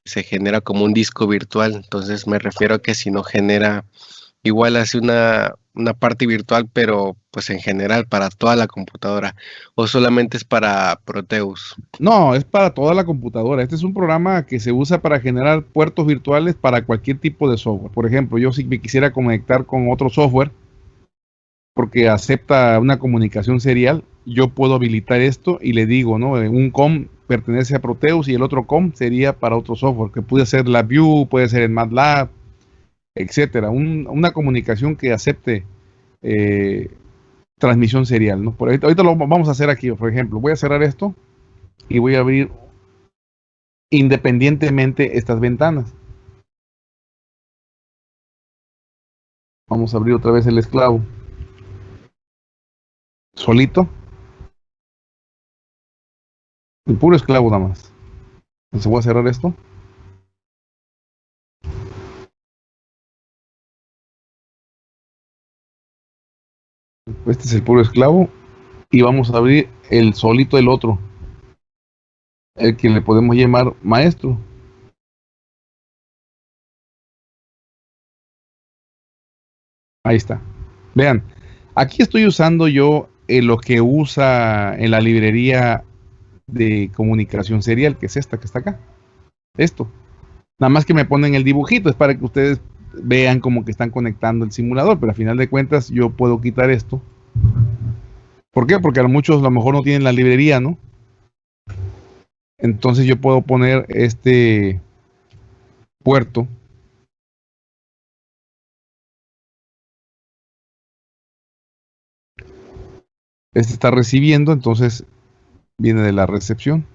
se genera como un disco virtual. Entonces me refiero a que si no genera igual hace una, una parte virtual, pero pues en general para toda la computadora, o solamente es para Proteus. No, es para toda la computadora. Este es un programa que se usa para generar puertos virtuales para cualquier tipo de software. Por ejemplo, yo si me quisiera conectar con otro software, porque acepta una comunicación serial, yo puedo habilitar esto y le digo, ¿no? Un COM pertenece a Proteus y el otro COM sería para otro software, que puede ser LabVIEW, puede ser en MATLAB, etcétera. una comunicación que acepte eh, transmisión serial, ¿no? Por ahorita, ahorita, lo vamos a hacer aquí, por ejemplo, voy a cerrar esto y voy a abrir independientemente estas ventanas. Vamos a abrir otra vez el esclavo solito. El puro esclavo nada más. Entonces voy a cerrar esto. Este es el puro esclavo. Y vamos a abrir el solito el otro. El que le podemos llamar maestro. Ahí está. Vean, aquí estoy usando yo lo que usa en la librería de comunicación serial, que es esta que está acá. Esto. Nada más que me ponen el dibujito, es para que ustedes vean como que están conectando el simulador, pero a final de cuentas yo puedo quitar esto. ¿Por qué? Porque a muchos a lo mejor no tienen la librería, ¿no? Entonces yo puedo poner este puerto Este está recibiendo, entonces viene de la recepción.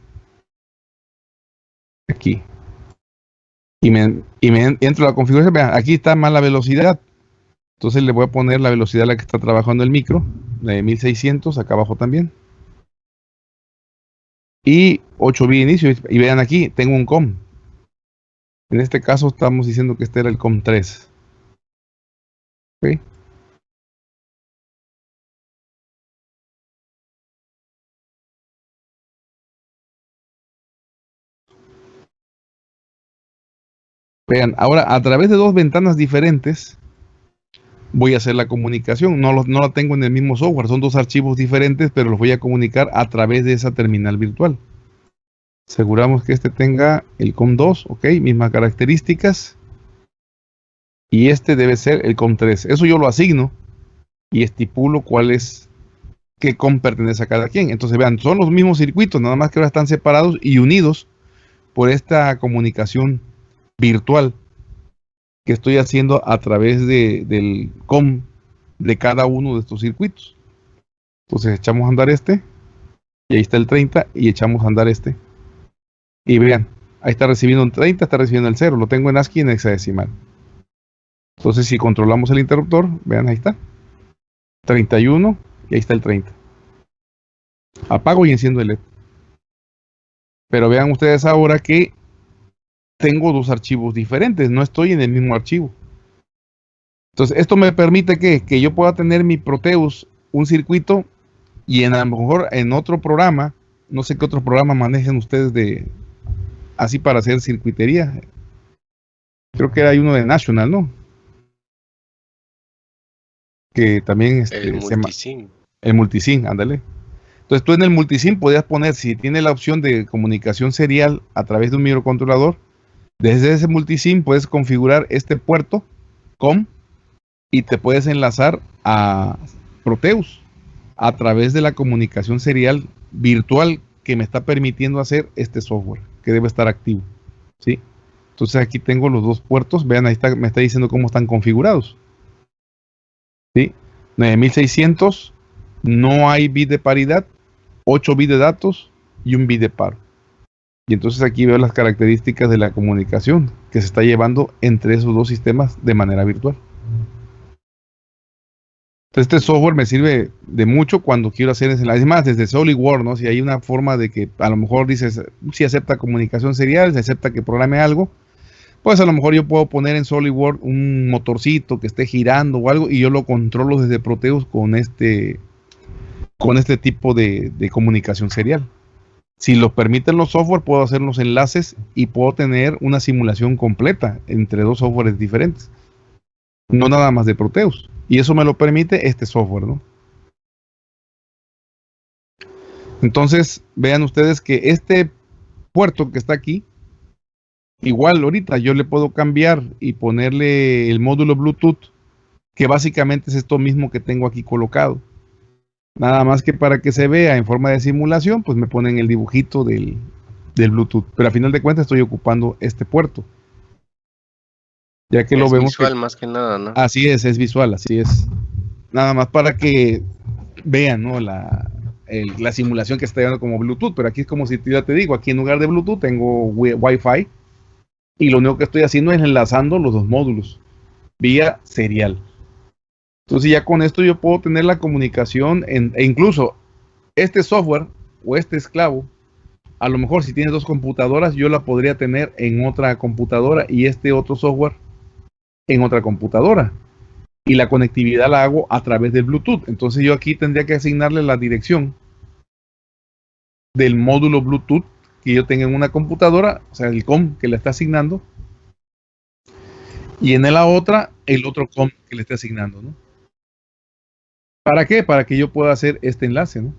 Aquí. Y me, y me entro a la configuración. Vean, aquí está más la velocidad. Entonces le voy a poner la velocidad a la que está trabajando el micro, de 1600, acá abajo también. Y 8 bits inicio. Y vean aquí, tengo un COM. En este caso estamos diciendo que este era el COM 3. ¿Okay? Vean, ahora a través de dos ventanas diferentes voy a hacer la comunicación. No, no la tengo en el mismo software, son dos archivos diferentes, pero los voy a comunicar a través de esa terminal virtual. Aseguramos que este tenga el COM2, ok, mismas características. Y este debe ser el COM3. Eso yo lo asigno y estipulo cuál es, qué COM pertenece a cada quien. Entonces vean, son los mismos circuitos, nada más que ahora están separados y unidos por esta comunicación virtual que estoy haciendo a través de, del COM de cada uno de estos circuitos. Entonces echamos a andar este, y ahí está el 30, y echamos a andar este. Y vean, ahí está recibiendo un 30, está recibiendo el 0, lo tengo en ASCII en hexadecimal. Entonces si controlamos el interruptor, vean ahí está. 31 y ahí está el 30. Apago y enciendo el LED. Pero vean ustedes ahora que tengo dos archivos diferentes, no estoy en el mismo archivo. Entonces, esto me permite que, que yo pueda tener mi Proteus, un circuito, y en a lo mejor en otro programa, no sé qué otro programa manejen ustedes de así para hacer circuitería. Creo que hay uno de National, ¿no? Que también este, el multisim. el multisim, ándale. Entonces tú en el multisim podías poner, si tiene la opción de comunicación serial a través de un microcontrolador, desde ese multisim puedes configurar este puerto COM y te puedes enlazar a Proteus a través de la comunicación serial virtual que me está permitiendo hacer este software que debe estar activo. ¿sí? Entonces aquí tengo los dos puertos. Vean, ahí está, me está diciendo cómo están configurados. ¿sí? 9600, no hay bit de paridad, 8 bits de datos y un bit de paro. Y entonces aquí veo las características de la comunicación que se está llevando entre esos dos sistemas de manera virtual. Este software me sirve de mucho cuando quiero hacer ese más desde SolidWorks, ¿no? Si hay una forma de que a lo mejor dices, si acepta comunicación serial, si acepta que programe algo, pues a lo mejor yo puedo poner en SolidWorks un motorcito que esté girando o algo y yo lo controlo desde Proteus con este con este tipo de comunicación serial. Si lo permiten los software, puedo hacer los enlaces y puedo tener una simulación completa entre dos softwares diferentes. No nada más de Proteus. Y eso me lo permite este software, ¿no? Entonces, vean ustedes que este puerto que está aquí, igual ahorita yo le puedo cambiar y ponerle el módulo Bluetooth, que básicamente es esto mismo que tengo aquí colocado. Nada más que para que se vea en forma de simulación, pues me ponen el dibujito del, del Bluetooth. Pero a final de cuentas estoy ocupando este puerto. Ya que lo vemos. Es visual más que nada, ¿no? Así es, es visual, así es. Nada más para que vean, ¿no? La, la simulación que está llevando como Bluetooth, pero aquí es como si ya te digo, aquí en lugar de Bluetooth tengo Wi-Fi y lo único que estoy haciendo es enlazando los dos módulos vía serial. Entonces ya con esto yo puedo tener la comunicación en, e incluso este software o este esclavo, a lo mejor si tienes dos computadoras, yo la podría tener en otra computadora y este otro software en otra computadora. Y la conectividad la hago a través del Bluetooth. Entonces yo aquí tendría que asignarle la dirección del módulo Bluetooth que yo tenga en una computadora, o sea, el COM que le está asignando. Y en la otra, el otro COM que le está asignando, ¿no? ¿Para qué? Para que yo pueda hacer este enlace, ¿no?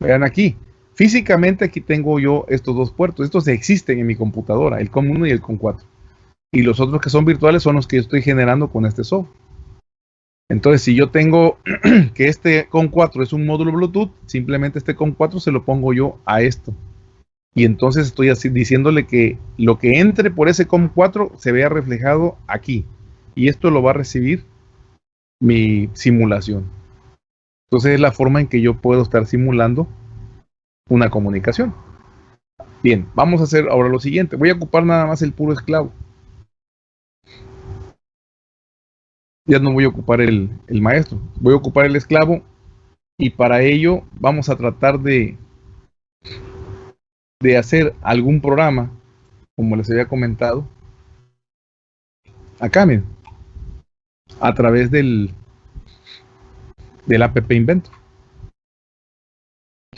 Vean aquí. Físicamente aquí tengo yo estos dos puertos. Estos existen en mi computadora, el COM1 y el COM4 y los otros que son virtuales son los que yo estoy generando con este software. Entonces, si yo tengo que este COM4 es un módulo Bluetooth, simplemente este COM4 se lo pongo yo a esto. Y entonces estoy así diciéndole que lo que entre por ese COM4 se vea reflejado aquí. Y esto lo va a recibir mi simulación. Entonces es la forma en que yo puedo estar simulando una comunicación. Bien, vamos a hacer ahora lo siguiente. Voy a ocupar nada más el puro esclavo. ya no voy a ocupar el, maestro, voy a ocupar el esclavo y para ello vamos a tratar de, de hacer algún programa, como les había comentado, acá miren, a través del, del app Inventor.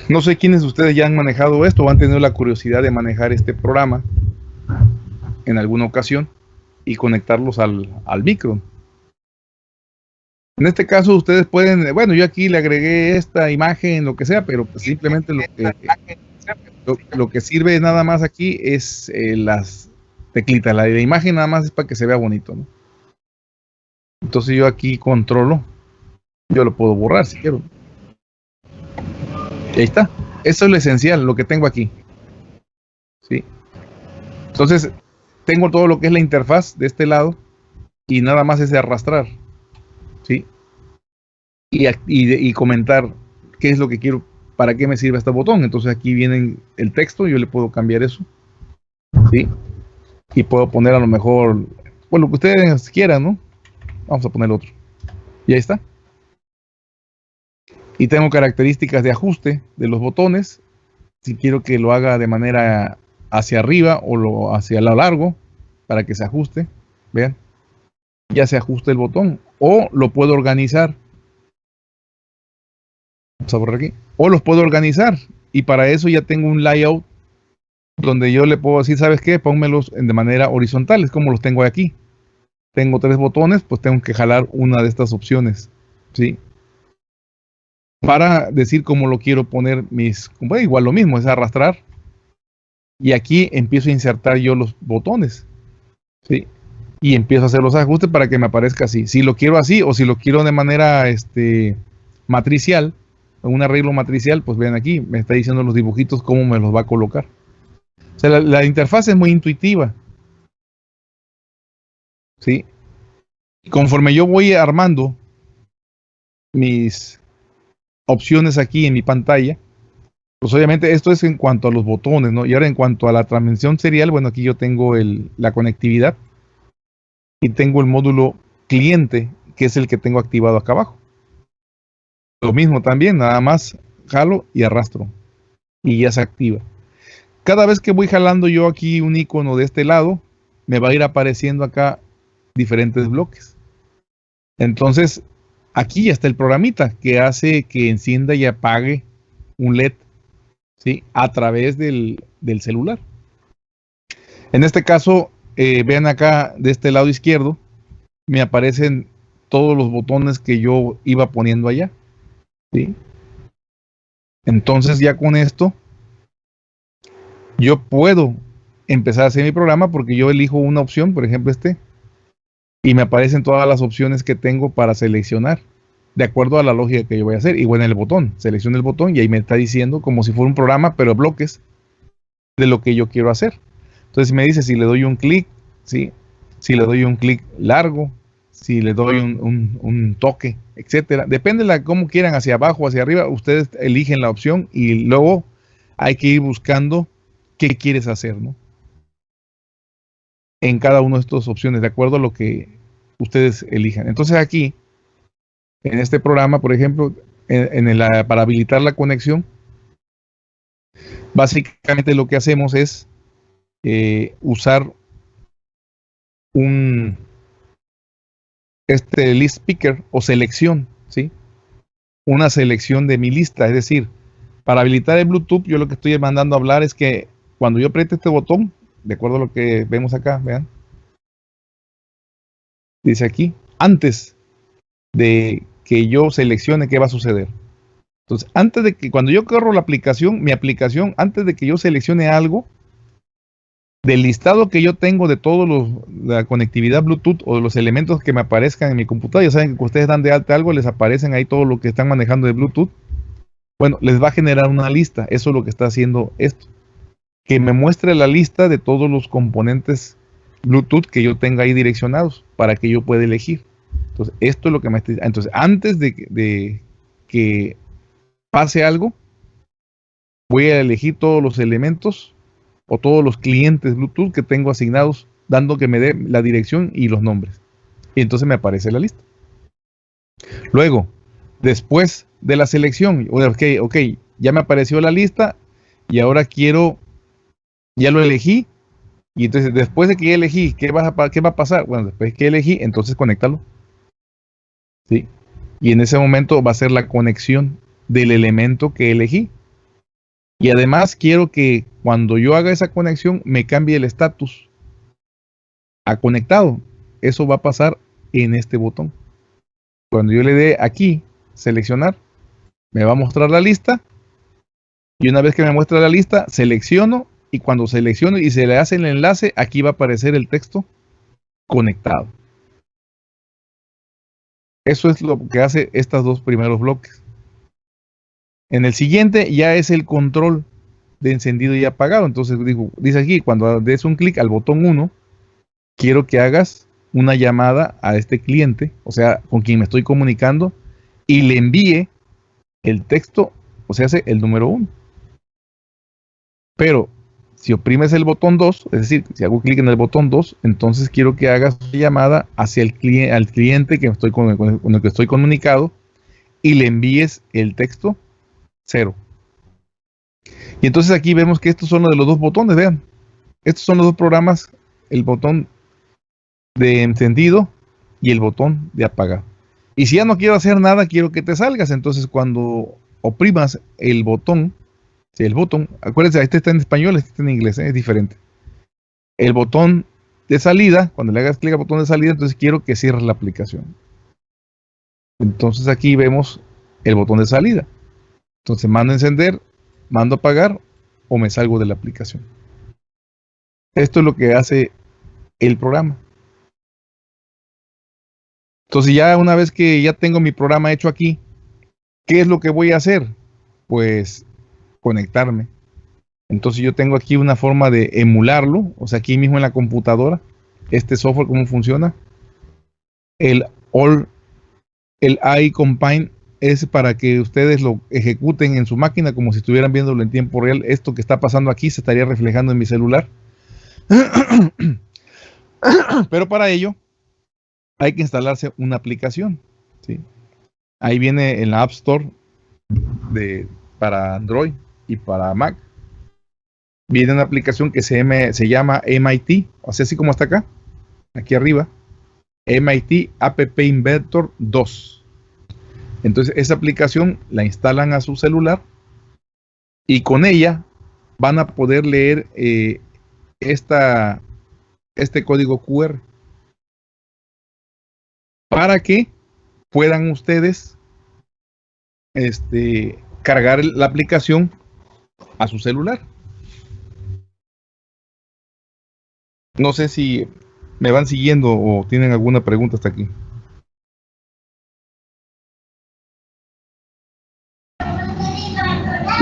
No sé quiénes de ustedes ya han manejado esto o han tenido la curiosidad de manejar este programa en alguna ocasión y conectarlos al, al micro. En este caso ustedes pueden, bueno, yo aquí le agregué esta imagen, lo que sea, pero pues simplemente lo que, lo, que sirve nada más aquí es eh, las teclitas. La, la imagen nada más es para que se vea bonito, ¿no? Entonces yo aquí controlo, yo lo puedo borrar si quiero. Y ahí está. Eso es lo esencial, lo que tengo aquí. ¿Sí? Entonces, tengo todo lo que es la interfaz de este lado y nada más es de arrastrar. ¿sí? Y, y, comentar qué es lo que quiero, para qué me sirve este botón. Entonces aquí viene el texto, yo le puedo cambiar eso, ¿sí? Y puedo poner a lo mejor, bueno, lo que ustedes quieran, ¿no? Vamos a poner otro. Y ahí está. Y tengo características de ajuste de los botones. Si quiero que lo haga de manera hacia arriba o lo hacia lo largo para que se ajuste. Vean. Ya se ajusta el botón o lo puedo organizar. Vamos a borrar aquí. O los puedo organizar y para eso ya tengo un layout donde yo le puedo decir, ¿sabes qué? Pónmelos de manera horizontal, es como los tengo aquí. Tengo tres botones, pues tengo que jalar una de estas opciones, ¿sí? Para decir cómo lo quiero poner mis... Igual lo mismo, es arrastrar. Y aquí empiezo a insertar yo los botones, ¿sí? y empiezo a hacer los ajustes para que me aparezca así. Si lo quiero así o si lo quiero de manera este, matricial, un arreglo matricial, pues vean aquí, me está diciendo los dibujitos cómo me los va a colocar. O sea, la, interfaz es muy intuitiva. ¿Sí? conforme yo voy armando mis opciones aquí en mi pantalla. Pues obviamente esto es en cuanto a los botones, ¿no? Y ahora en cuanto a la transmisión serial, bueno, aquí yo tengo el, la conectividad y tengo el módulo cliente, que es el que tengo activado acá abajo. Lo mismo también, nada más jalo y arrastro y ya se activa. Cada vez que voy jalando yo aquí un icono de este lado, me va a ir apareciendo acá diferentes bloques. Entonces, aquí ya está el programita que hace que encienda y apague un LED ¿sí? a través del, celular. En este caso, eh, vean acá de este lado izquierdo, me aparecen todos los botones que yo iba poniendo allá. ¿sí? Entonces ya con esto, yo puedo empezar a hacer mi programa porque yo elijo una opción, por ejemplo este, y me aparecen todas las opciones que tengo para seleccionar de acuerdo a la lógica que yo voy a hacer. Y bueno, en el botón, selecciono el botón y ahí me está diciendo como si fuera un programa, pero bloques de lo que yo quiero hacer. Entonces me dice si le doy un clic, ¿sí? si le doy un clic largo, si le doy un, toque, etcétera. Depende de cómo quieran, hacia abajo hacia arriba, ustedes eligen la opción y luego hay que ir buscando qué quieres hacer, ¿no? En cada una de estas opciones, de acuerdo a lo que ustedes elijan. Entonces aquí, en este programa, por ejemplo, en, el, para habilitar la conexión, básicamente lo que hacemos es eh, usar un este list picker o selección, ¿sí? Una selección de mi lista, es decir, para habilitar el Bluetooth, yo lo que estoy mandando a hablar es que cuando yo apriete este botón, de acuerdo a lo que vemos acá, vean, dice aquí, antes de que yo seleccione qué va a suceder. Entonces, antes de que, cuando yo corro la aplicación, mi aplicación, antes de que yo seleccione algo, del listado que yo tengo de todos los la conectividad Bluetooth o de los elementos que me aparezcan en mi computadora, ya saben que ustedes dan de alta algo, les aparecen ahí todo lo que están manejando de Bluetooth. Bueno, les va a generar una lista. Eso es lo que está haciendo esto. Que me muestre la lista de todos los componentes Bluetooth que yo tenga ahí direccionados para que yo pueda elegir. Entonces, esto es lo que me está Entonces, antes de, que pase algo, voy a elegir todos los elementos o todos los clientes Bluetooth que tengo asignados, dando que me dé la dirección y los nombres. Y entonces me aparece la lista. Luego, después de la selección, ok, ok, ya me apareció la lista y ahora quiero, ya lo elegí. Y entonces, después de que elegí, ¿qué va a, qué va a pasar? Bueno, después que elegí, entonces conéctalo. ¿Sí? Y en ese momento va a ser la conexión del elemento que elegí. Y además quiero que cuando yo haga esa conexión me cambie el estatus a conectado. Eso va a pasar en este botón. Cuando yo le dé aquí, seleccionar, me va a mostrar la lista. Y una vez que me muestra la lista, selecciono y cuando selecciono y se le hace el enlace, aquí va a aparecer el texto conectado. Eso es lo que hace estos dos primeros bloques. En el siguiente ya es el control de encendido y apagado. Entonces digo, dice aquí, cuando des un clic al botón 1, quiero que hagas una llamada a este cliente, o sea, con quien me estoy comunicando, y le envíe el texto, o sea, el número 1. Pero si oprimes el botón 2, es decir, si hago clic en el botón 2, entonces quiero que hagas una llamada hacia el cliente, al cliente con, el que estoy comunicado y le envíes el texto cero. Y entonces aquí vemos que estos son los de los dos botones, vean. Estos son los dos programas, el botón de encendido y el botón de apagar. Y si ya no quiero hacer nada, quiero que te salgas. Entonces cuando oprimas el botón, si el botón, acuérdense, este está en español, este está en inglés, ¿eh? es diferente. El botón de salida, cuando le hagas clic al botón de salida, entonces quiero que cierres la aplicación. Entonces aquí vemos el botón de salida. Entonces mando a encender, mando a apagar o me salgo de la aplicación. Esto es lo que hace el programa. Entonces ya una vez que ya tengo mi programa hecho aquí, ¿qué es lo que voy a hacer? Pues conectarme. Entonces yo tengo aquí una forma de emularlo, o sea, aquí mismo en la computadora, este software, ¿cómo funciona? El All, el iCombine es para que ustedes lo ejecuten en su máquina como si estuvieran viéndolo en tiempo real. Esto que está pasando aquí se estaría reflejando en mi celular. Pero para ello hay que instalarse una aplicación. ¿sí? Ahí viene en la App Store de, para Android y para Mac. Viene una aplicación que se, se llama MIT, o sea, así como está acá, aquí arriba. MIT App Inventor 2. Entonces, esa aplicación la instalan a su celular y con ella van a poder leer eh, esta, este código QR para que puedan ustedes este, cargar la aplicación a su celular. No sé si me van siguiendo o tienen alguna pregunta hasta aquí.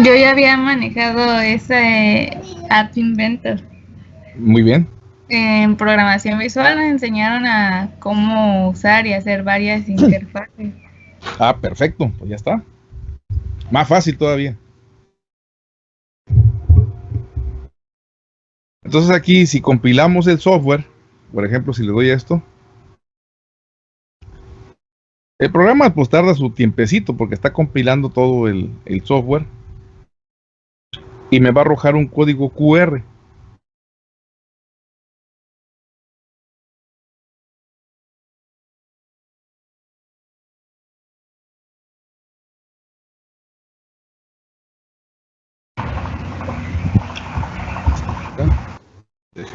Yo ya había manejado ese App Inventor. Muy bien. En programación visual me enseñaron a cómo usar y hacer varias interfaces. Ah, perfecto, pues ya está. Más fácil todavía. Entonces aquí, si compilamos el software, por ejemplo, si le doy esto, el programa pues tarda su tiempecito porque está compilando todo el, el software y me va a arrojar un código QR.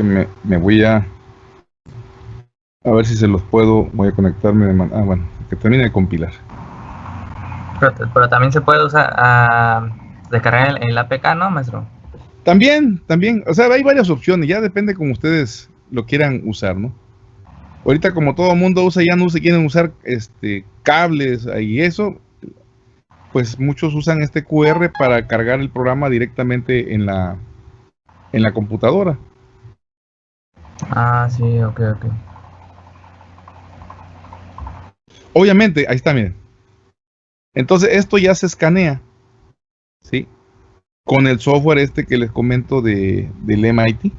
Déjenme, me voy a a ver si se los puedo, voy a conectarme de Ah, bueno, que termine de compilar. Pero, también se puede usar a descargar el, el, APK, ¿no, maestro? También, también, o sea, hay varias opciones, ya depende como ustedes lo quieran usar, ¿no? Ahorita como todo el mundo usa, ya no se quieren usar este cables y eso, pues muchos usan este QR para cargar el programa directamente en la en la computadora. Ah, sí, ok, ok. Obviamente, ahí está, miren. Entonces, esto ya se escanea, ¿sí? Con el software este que les comento de, del MIT.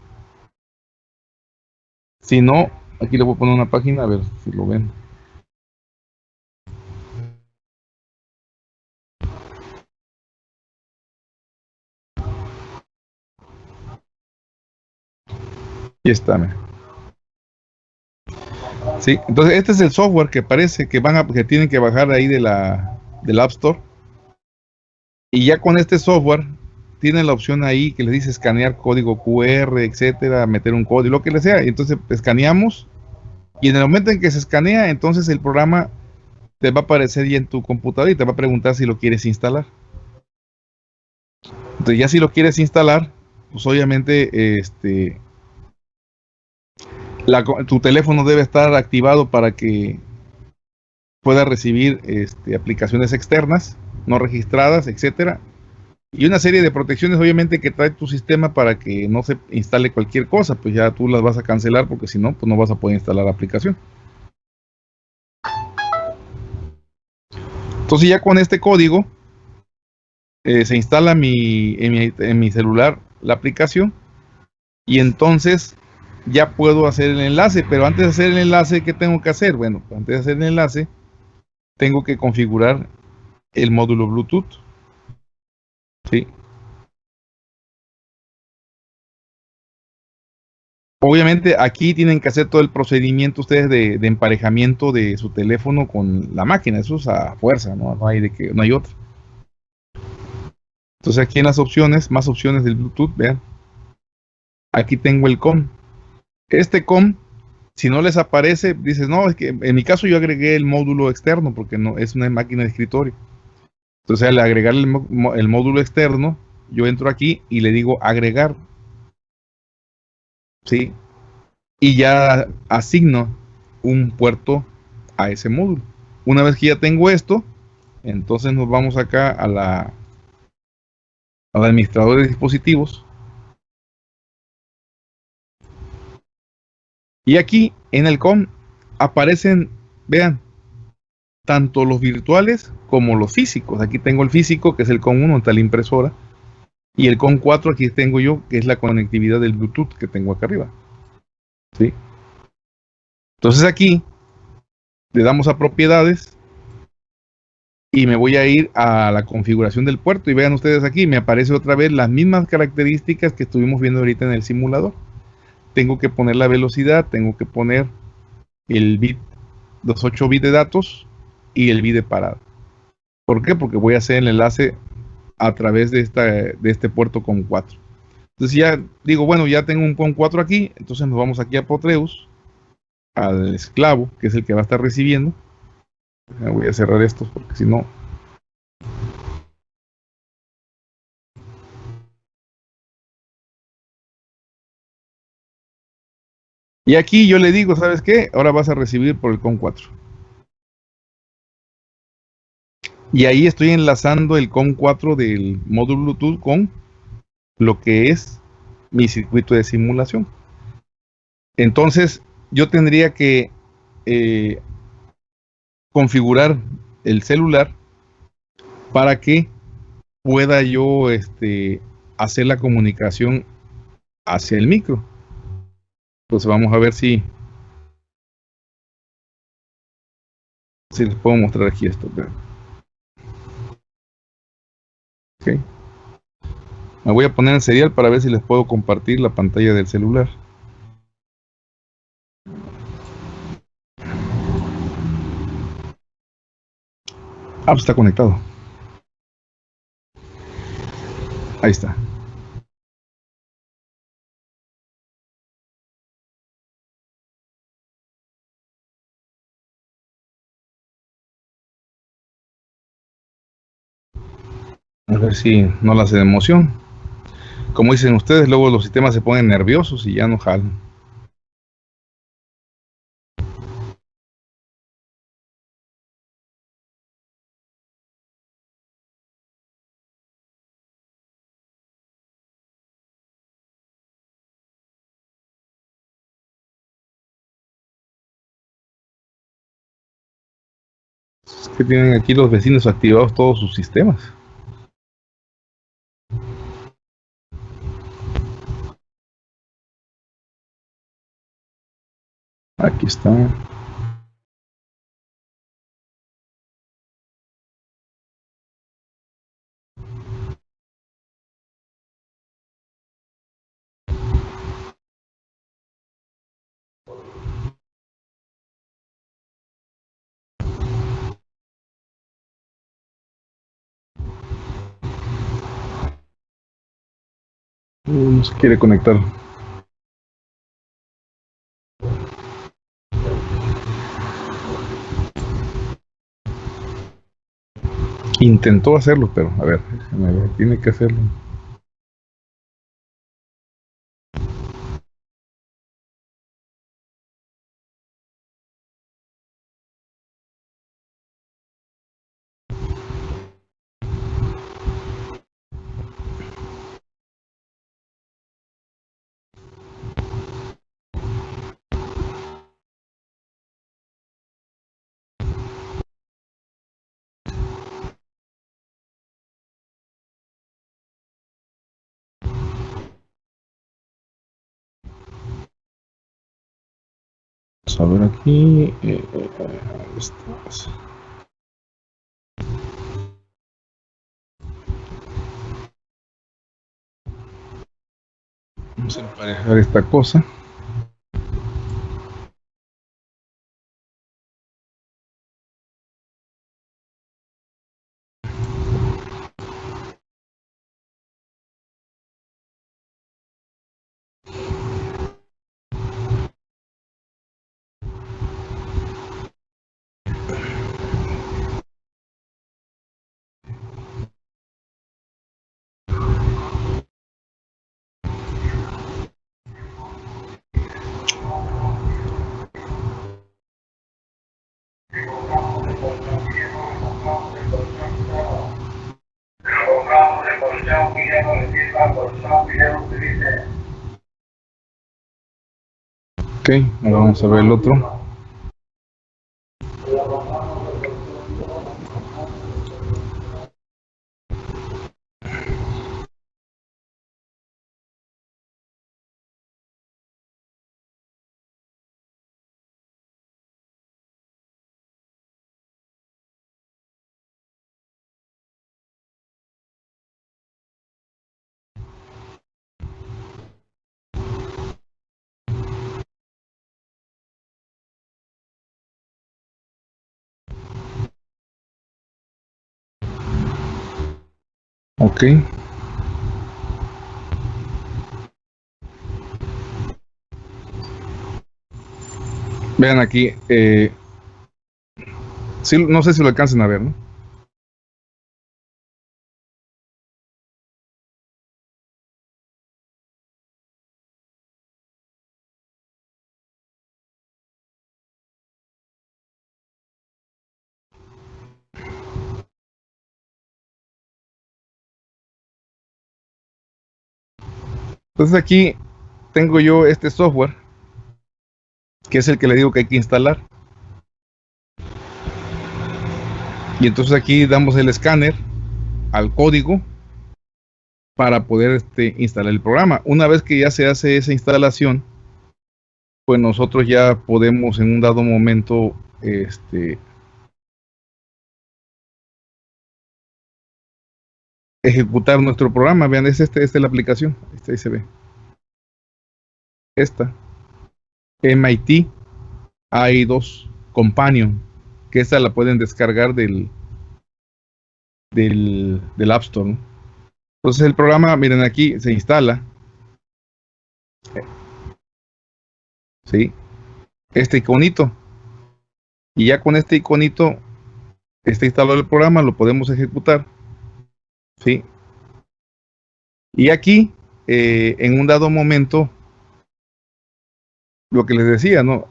Si no, aquí le voy a poner una página, a ver si lo ven. Y está, miren. Sí, entonces este es el software que parece que van a, que tienen que bajar ahí de la del App Store. Y ya con este software tienen la opción ahí que les dice escanear código QR, etcétera, meter un código, lo que le sea. Y entonces escaneamos y en el momento en que se escanea, entonces el programa te va a aparecer ya en tu computadora y te va a preguntar si lo quieres instalar. Entonces ya si lo quieres instalar, pues obviamente este tu teléfono debe estar activado para que pueda recibir este, aplicaciones externas, no registradas, etcétera. Y una serie de protecciones, obviamente, que trae tu sistema para que no se instale cualquier cosa, pues ya tú las vas a cancelar porque si no, pues no vas a poder instalar la aplicación. Entonces ya con este código eh, se instala mi, en mi celular la aplicación y entonces ya puedo hacer el enlace, pero antes de hacer el enlace, ¿qué tengo que hacer? Bueno, antes de hacer el enlace, tengo que configurar el módulo Bluetooth. ¿Sí? Obviamente aquí tienen que hacer todo el procedimiento ustedes de, emparejamiento de su teléfono con la máquina, eso es a fuerza, ¿no? No hay de que, no hay otra. Entonces aquí en las opciones, más opciones del Bluetooth, vean. Aquí tengo el COM. Este COM, si no les aparece, dices, no, es que en mi caso yo agregué el módulo externo porque no es una máquina de escritorio. Entonces al agregar el, módulo externo, yo entro aquí y le digo agregar. ¿Sí? Y ya asigno un puerto a ese módulo. Una vez que ya tengo esto, entonces nos vamos acá a la al administrador de dispositivos Y aquí en el COM aparecen, vean, tanto los virtuales como los físicos. Aquí tengo el físico, que es el CON 1, está la impresora. Y el CON 4 aquí tengo yo, que es la conectividad del Bluetooth que tengo acá arriba. ¿Sí? Entonces aquí le damos a propiedades y me voy a ir a la configuración del puerto y vean ustedes aquí, me aparece otra vez las mismas características que estuvimos viendo ahorita en el simulador. Tengo que poner la velocidad, tengo que poner el bit, los 8 bits de datos y el bit de parada. ¿Por qué? Porque voy a hacer el enlace a través de, esta, de este puerto con 4. Entonces ya digo, bueno, ya tengo un con 4 aquí, entonces nos vamos aquí a Potreus, al esclavo, que es el que va a estar recibiendo Voy a cerrar estos porque si no... Y aquí yo le digo, ¿sabes qué? Ahora vas a recibir por el CON 4. Y ahí estoy enlazando el CON 4 del módulo Bluetooth con lo que es mi circuito de simulación. Entonces, yo tendría que eh, configurar el celular para que pueda yo este, hacer la comunicación hacia el micro. Entonces vamos a ver si, si les puedo mostrar aquí esto. Okay. Me voy a poner en serial para ver si les puedo compartir la pantalla del celular. Ah, pues está conectado. Ahí está. Ver si no la hace de emoción. Como dicen ustedes, luego los sistemas se ponen nerviosos y ya no jalan. que tienen aquí los vecinos activados todos sus sistemas. Aquí está. no se quiere conectar. Intentó hacerlo, pero a ver, tiene que hacerlo. A ver aquí. Eh, eh, Vamos a emparejar esta cosa. Ok, ahora vamos a ver el otro. Ok. Vean aquí, eh, sí, no sé si lo alcancen a ver, ¿no? Entonces aquí tengo yo este software, que es el que le digo que hay que instalar. Y entonces aquí damos el escáner al código para poder este, instalar el programa. Una vez que ya se hace esa instalación, pues nosotros ya podemos en un dado momento este, ejecutar nuestro programa. Vean, es este, esta es la aplicación. Esta ahí se ve. Esta. MIT AI2 Companion. Que esta la pueden descargar del, del, del App Store. Entonces el programa, miren aquí, se instala. ¿Sí? Este iconito. Y ya con este iconito está instalado el programa, lo podemos ejecutar. ¿Sí? Y aquí, eh, en un dado momento, lo que les decía, ¿no?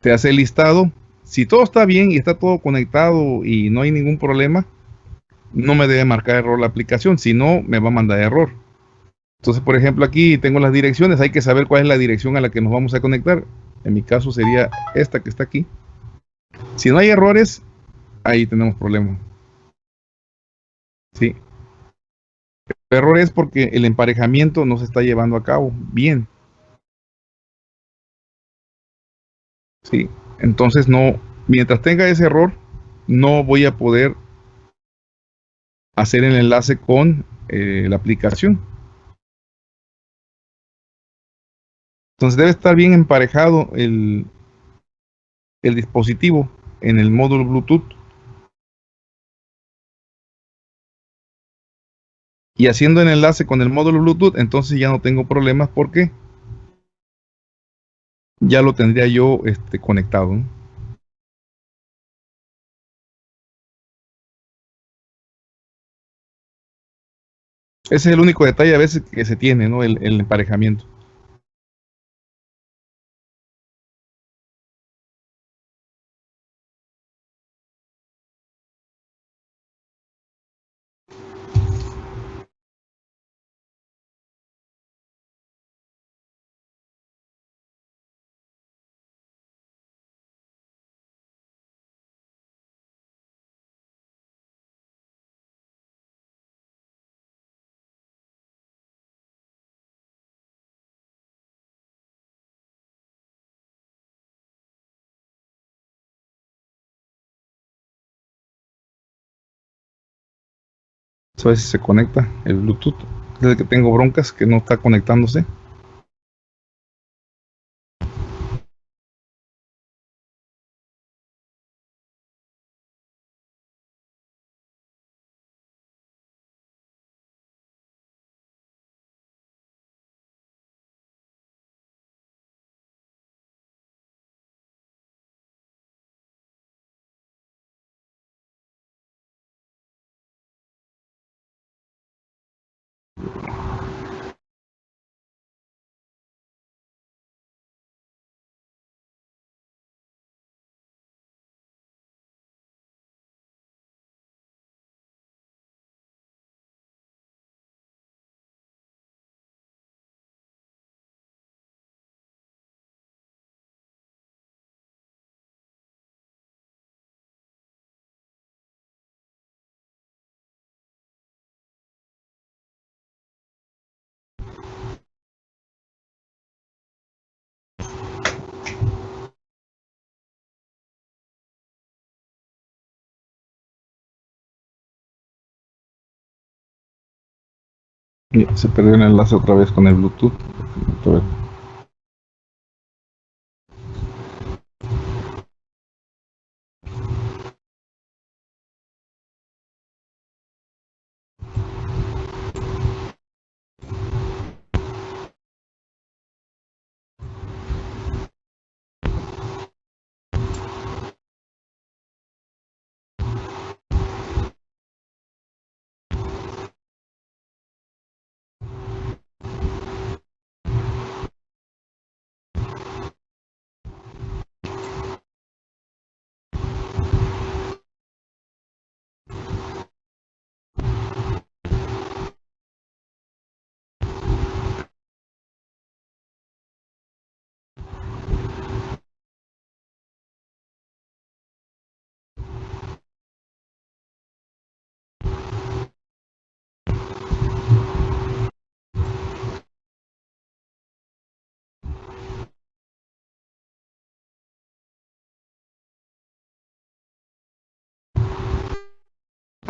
Te hace el listado. Si todo está bien y está todo conectado y no hay ningún problema, no me debe marcar error la aplicación, si no, me va a mandar error. Entonces, por ejemplo, aquí tengo las direcciones, hay que saber cuál es la dirección a la que nos vamos a conectar. En mi caso sería esta que está aquí. Si no hay errores, ahí tenemos problema. Sí. El error es porque el emparejamiento no se está llevando a cabo bien. Sí. Entonces no, mientras tenga ese error, no voy a poder hacer el enlace con eh, la aplicación. Entonces debe estar bien emparejado el, el dispositivo en el módulo Bluetooth. Y haciendo el enlace con el módulo Bluetooth, entonces ya no tengo problemas porque ya lo tendría yo este, conectado. Ese es el único detalle a veces que se tiene, ¿no? El emparejamiento. A ver si se conecta el Bluetooth. Es el que tengo broncas que no está conectándose. Se perdió el enlace otra vez con el Bluetooth.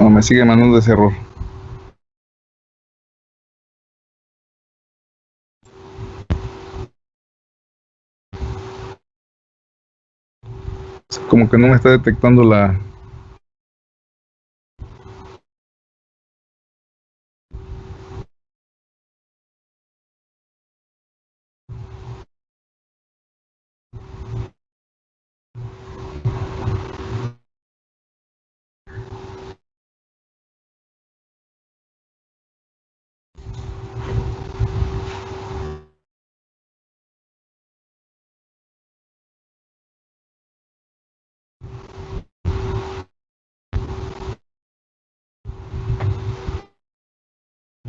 A ver. No, me sigue mandando ese error. Como que no me está detectando la...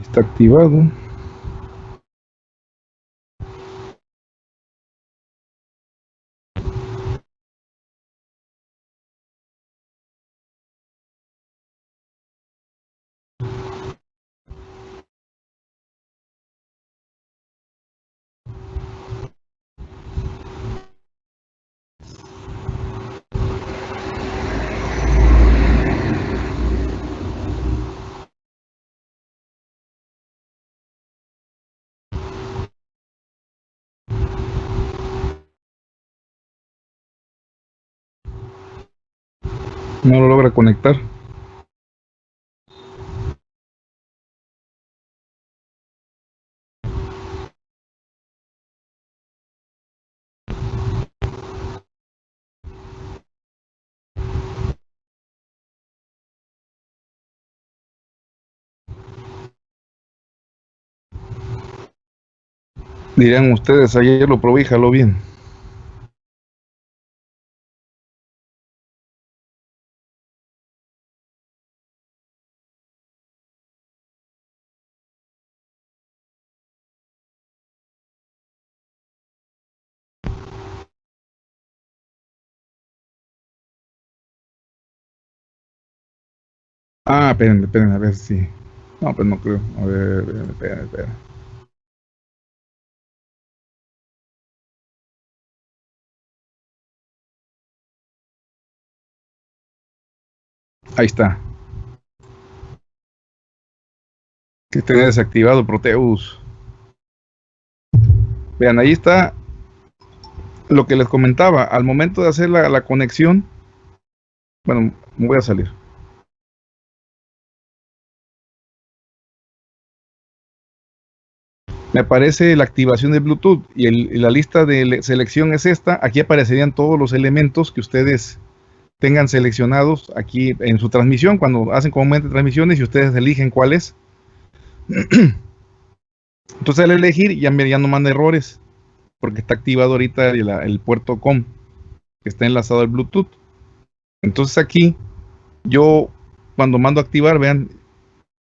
Está activado. No lo logra conectar. Dirán ustedes, ayer lo probé jaló bien. Ah, espérenme, espérenme, a ver si. No, pues no creo. A ver, espérenme, espérenme. Ahí está. Que tenga desactivado Proteus. Vean, ahí está lo que les comentaba. Al momento de hacer la, la conexión, bueno, me voy a salir. Me aparece la activación de Bluetooth y, la lista de selección es esta. Aquí aparecerían todos los elementos que ustedes tengan seleccionados aquí en su transmisión, cuando hacen comúnmente transmisiones y ustedes eligen cuál es. Entonces al elegir ya, ya no manda errores, porque está activado ahorita el, puerto COM, que está enlazado al Bluetooth. Entonces aquí yo cuando mando activar, vean,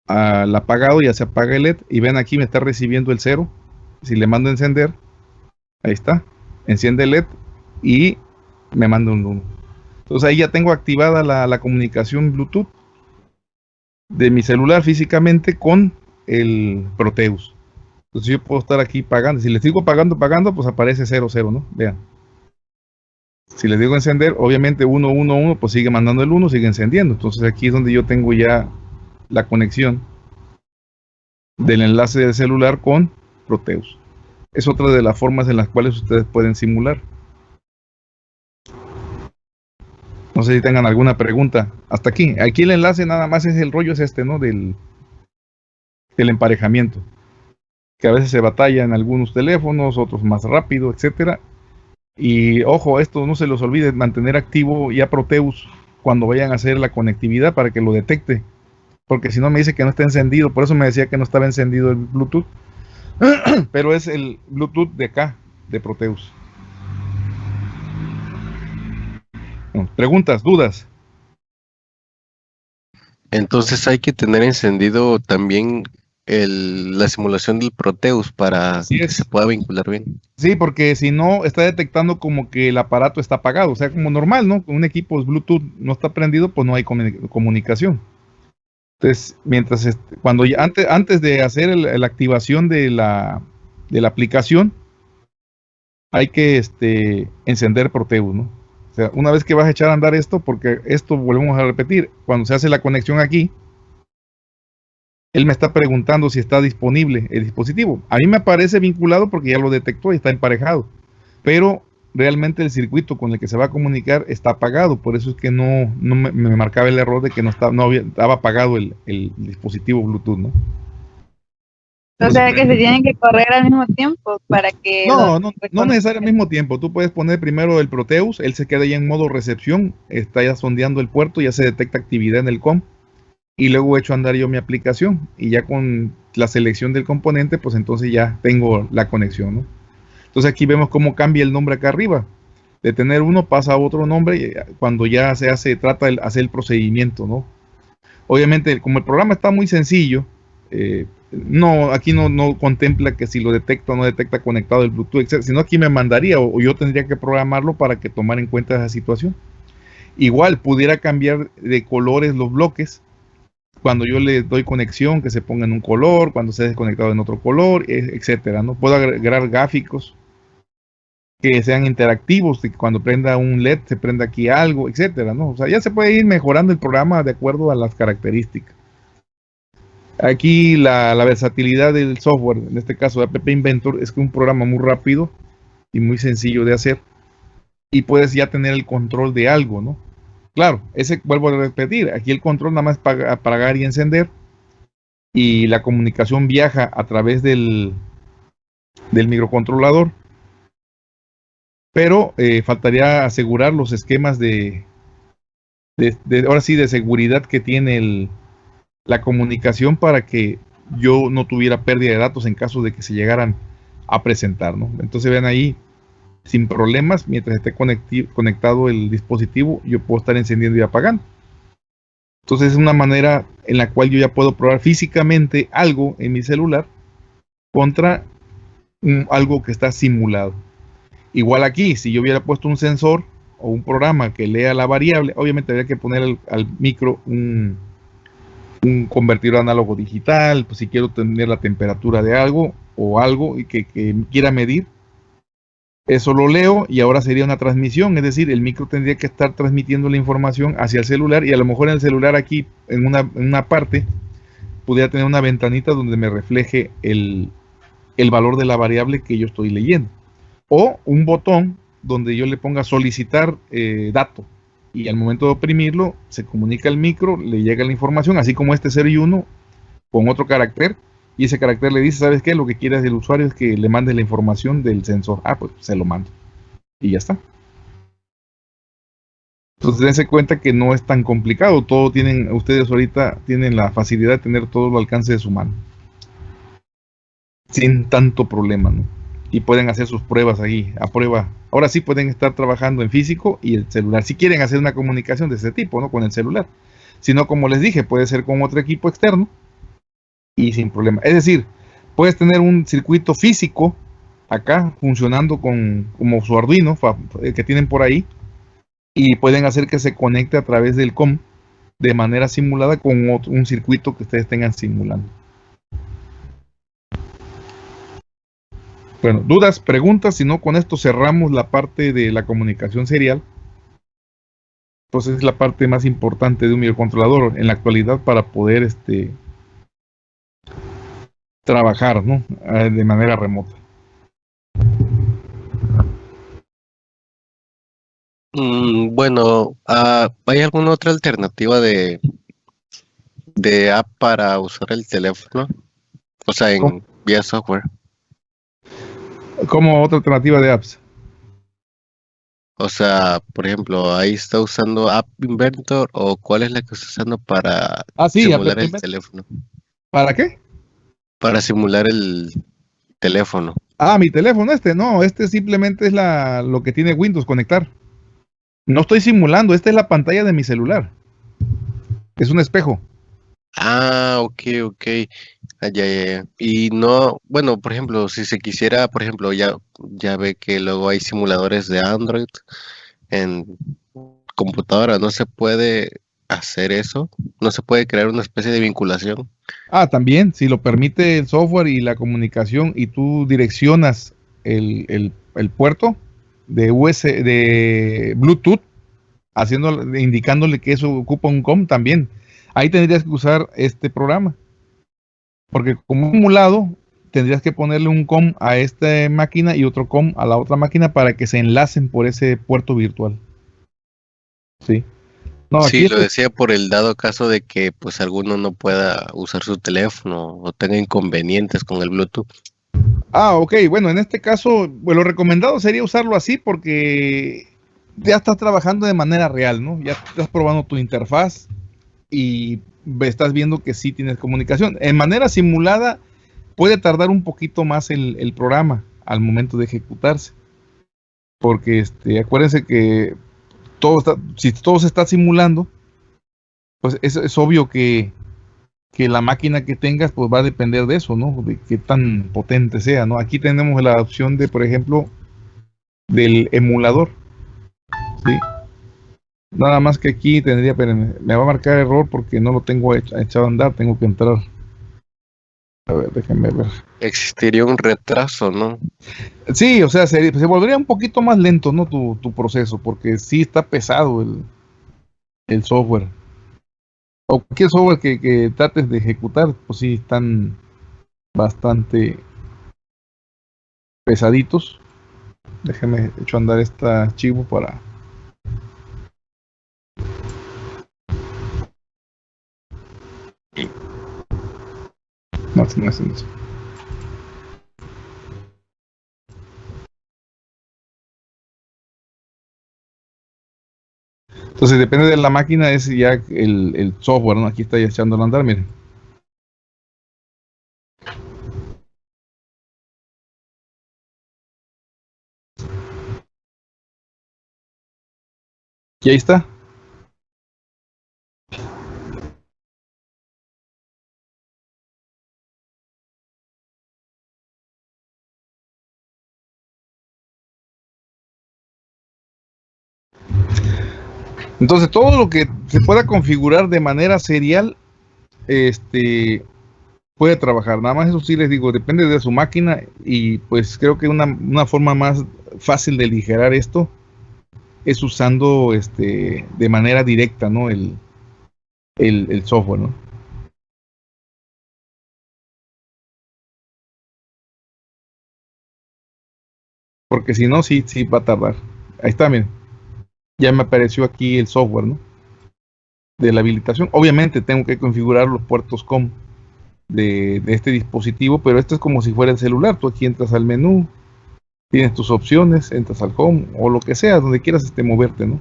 al apagado ya se apaga el LED y ven aquí me está recibiendo el cero. Si le mando encender ahí está enciende el LED y me manda un 1 entonces ahí ya tengo activada la, la, comunicación Bluetooth de mi celular físicamente con el Proteus. Entonces yo puedo estar aquí pagando. Si le sigo pagando pagando pues aparece 00 no vean. Si le digo encender obviamente 111 pues sigue mandando el 1 sigue encendiendo. Entonces aquí es donde yo tengo ya la conexión del enlace del celular con Proteus. Es otra de las formas en las cuales ustedes pueden simular. No sé si tengan alguna pregunta. Hasta aquí. Aquí el enlace nada más es el rollo es este, ¿no? Del, del emparejamiento. Que a veces se batalla en algunos teléfonos, otros más rápido, etcétera. Y ojo, esto no se los olvide mantener activo ya Proteus cuando vayan a hacer la conectividad para que lo detecte porque si no me dice que no está encendido, por eso me decía que no estaba encendido el Bluetooth, pero es el Bluetooth de acá, de Proteus. Preguntas, dudas. Entonces hay que tener encendido también el, la simulación del Proteus para que se pueda vincular bien. Sí, porque si no, está detectando como que el aparato está apagado, o sea, como normal, ¿no? Un equipo Bluetooth no está prendido, pues no hay comunicación. Entonces, mientras cuando antes, antes de hacer la activación de la, de la aplicación, hay que este, encender Proteus, ¿no? sea, una vez que vas a echar a andar esto, porque esto volvemos a repetir, cuando se hace la conexión aquí, él me está preguntando si está disponible el dispositivo. A mí me aparece vinculado porque ya lo detectó y está emparejado. Pero realmente el circuito con el que se va a comunicar está apagado. Por eso es que no, me, marcaba el error de que no estaba, no había, estaba apagado el, dispositivo Bluetooth, ¿no? O sea que se tienen que correr al mismo tiempo para que... No, no, no necesariamente al mismo tiempo. Tú puedes poner primero el Proteus, él se queda ya en modo recepción, está ya sondeando el puerto, ya se detecta actividad en el COM y luego he hecho andar yo mi aplicación y ya con la selección del componente, pues entonces ya tengo la conexión, ¿no? Entonces aquí vemos cómo cambia el nombre acá arriba. De tener uno pasa a otro nombre cuando ya se hace, trata de hacer el procedimiento, ¿no? Obviamente, como el programa está muy sencillo, eh, no, aquí no, contempla que si lo detecta o no detecta conectado el Bluetooth, etc. Sino aquí me mandaría o, yo tendría que programarlo para que tomara en cuenta esa situación. Igual pudiera cambiar de colores los bloques cuando yo le doy conexión que se ponga en un color, cuando se ha desconectado en otro color, e, etcétera, ¿no? Puedo agregar gráficos que sean interactivos, que cuando prenda un LED se prenda aquí algo, etcétera, ¿no? O sea, ya se puede ir mejorando el programa de acuerdo a las características. Aquí la, la versatilidad del software, en este caso de App Inventor, es que un programa muy rápido y muy sencillo de hacer y puedes ya tener el control de algo, ¿no? Claro, ese vuelvo a repetir, aquí el control nada más para apagar y encender y la comunicación viaja a través del, del microcontrolador. Pero eh, faltaría asegurar los esquemas de, ahora sí, de seguridad que tiene la comunicación para que yo no tuviera pérdida de datos en caso de que se llegaran a presentar, ¿no? Entonces vean ahí, sin problemas mientras esté conectado el dispositivo, yo puedo estar encendiendo y apagando. Entonces es una manera en la cual yo ya puedo probar físicamente algo en mi celular contra algo que está simulado. Igual aquí, si yo hubiera puesto un sensor o un programa que lea la variable, obviamente habría que poner al, micro un, un, convertidor análogo digital, pues si quiero tener la temperatura de algo o algo y que quiera medir, eso lo leo y ahora sería una transmisión, es decir, el micro tendría que estar transmitiendo la información hacia el celular y a lo mejor en el celular aquí, en una, parte, pudiera tener una ventanita donde me refleje el, valor de la variable que yo estoy leyendo. O un botón donde yo le ponga solicitar eh, dato y al momento de oprimirlo se comunica al micro, le llega la información, así como este 0 y 1 con otro carácter y ese carácter le dice, ¿sabes qué? Lo que quiere el usuario es que le mande la información del sensor. Ah, pues se lo mando. Y ya está. Entonces dense cuenta que no es tan complicado. Todo tienen, ustedes ahorita tienen la facilidad de tener todo al alcance de su mano. Sin tanto problema, ¿no? Y pueden hacer sus pruebas ahí, a prueba. Ahora sí pueden estar trabajando en físico y el celular. Si quieren hacer una comunicación de ese tipo, ¿no? Con el celular. Si no, como les dije, puede ser con otro equipo externo y sin problema. Es decir, puedes tener un circuito físico acá funcionando con como su Arduino que tienen por ahí y pueden hacer que se conecte a través del COM de manera simulada con un circuito que ustedes tengan simulando. Bueno, dudas, preguntas, si no con esto cerramos la parte de la comunicación serial. Entonces es la parte más importante de un microcontrolador en la actualidad para poder este, trabajar ¿no? Eh, de manera remota. Mm, bueno, ah, ¿hay alguna otra alternativa de, de app para usar el teléfono? O sea, en vía software. ¿Cómo otra alternativa de apps? O sea, por ejemplo, ahí está usando App Inventor o cuál es la que está usando para ah, simular el teléfono. ¿Para qué? para simular el teléfono. Ah, mi teléfono este, no, este simplemente es la, lo que tiene Windows conectar. No estoy simulando, esta es la pantalla de mi celular. Es un espejo. Ah, ok, ok. Ah, Y no, bueno, por ejemplo, si se quisiera, por ejemplo, ya, ya ve que luego hay simuladores de Android en computadora, no se puede hacer eso? ¿No se puede crear una especie de vinculación? Ah, también, si lo permite el software y la comunicación y tú direccionas el, puerto, de US, de Bluetooth, haciendo, indicándole que eso ocupa un COM también. Ahí tendrías que usar este programa. Porque como emulado, tendrías que ponerle un COM a esta máquina y otro COM a la otra máquina para que se enlacen por ese puerto virtual. Sí. No, sí, lo decía por el dado caso de que pues alguno no pueda usar su teléfono o tenga inconvenientes con el Bluetooth. Ah, ok, bueno, en este caso, lo recomendado sería usarlo así porque ya estás trabajando de manera real, ¿no? Ya estás probando tu interfaz y estás viendo que sí tienes comunicación. En manera simulada puede tardar un poquito más el, el programa al momento de ejecutarse. Porque este, acuérdense que todo está, si todo se está simulando, pues es, es obvio que, que, la máquina que tengas pues va a depender de eso, ¿no? De qué tan potente sea, ¿no? Aquí tenemos la opción de, por ejemplo, del emulador. ¿sí? Nada más que aquí tendría, pero me va a marcar error porque no lo tengo echado a andar, tengo que entrar. A ver, déjenme ver. Existiría un retraso, ¿no? Sí, o sea, se, se volvería un poquito más lento, ¿no? Tu, tu, proceso, porque sí está pesado el, el software. O cualquier software que, que trates de ejecutar, pues sí están bastante pesaditos. Déjenme echar a andar este archivo para No, no es eso. Entonces depende de la máquina, es ya el, el software, ¿no? Aquí está ya echando a andar, miren. Y ahí está. Entonces, todo lo que se pueda configurar de manera serial, este, puede trabajar. Nada más eso sí les digo, depende de su máquina y pues creo que una, una forma más fácil de aligerar esto es usando este, de manera directa, ¿no? El, el, el software, ¿no? Porque si no, sí, sí va a tardar. Ahí está, miren ya me apareció aquí el software, ¿no? De la habilitación. Obviamente tengo que configurar los puertos COM de, de, este dispositivo, pero esto es como si fuera el celular. Tú aquí entras al menú, tienes tus opciones, entras al home o lo que sea, donde quieras este, moverte, ¿no?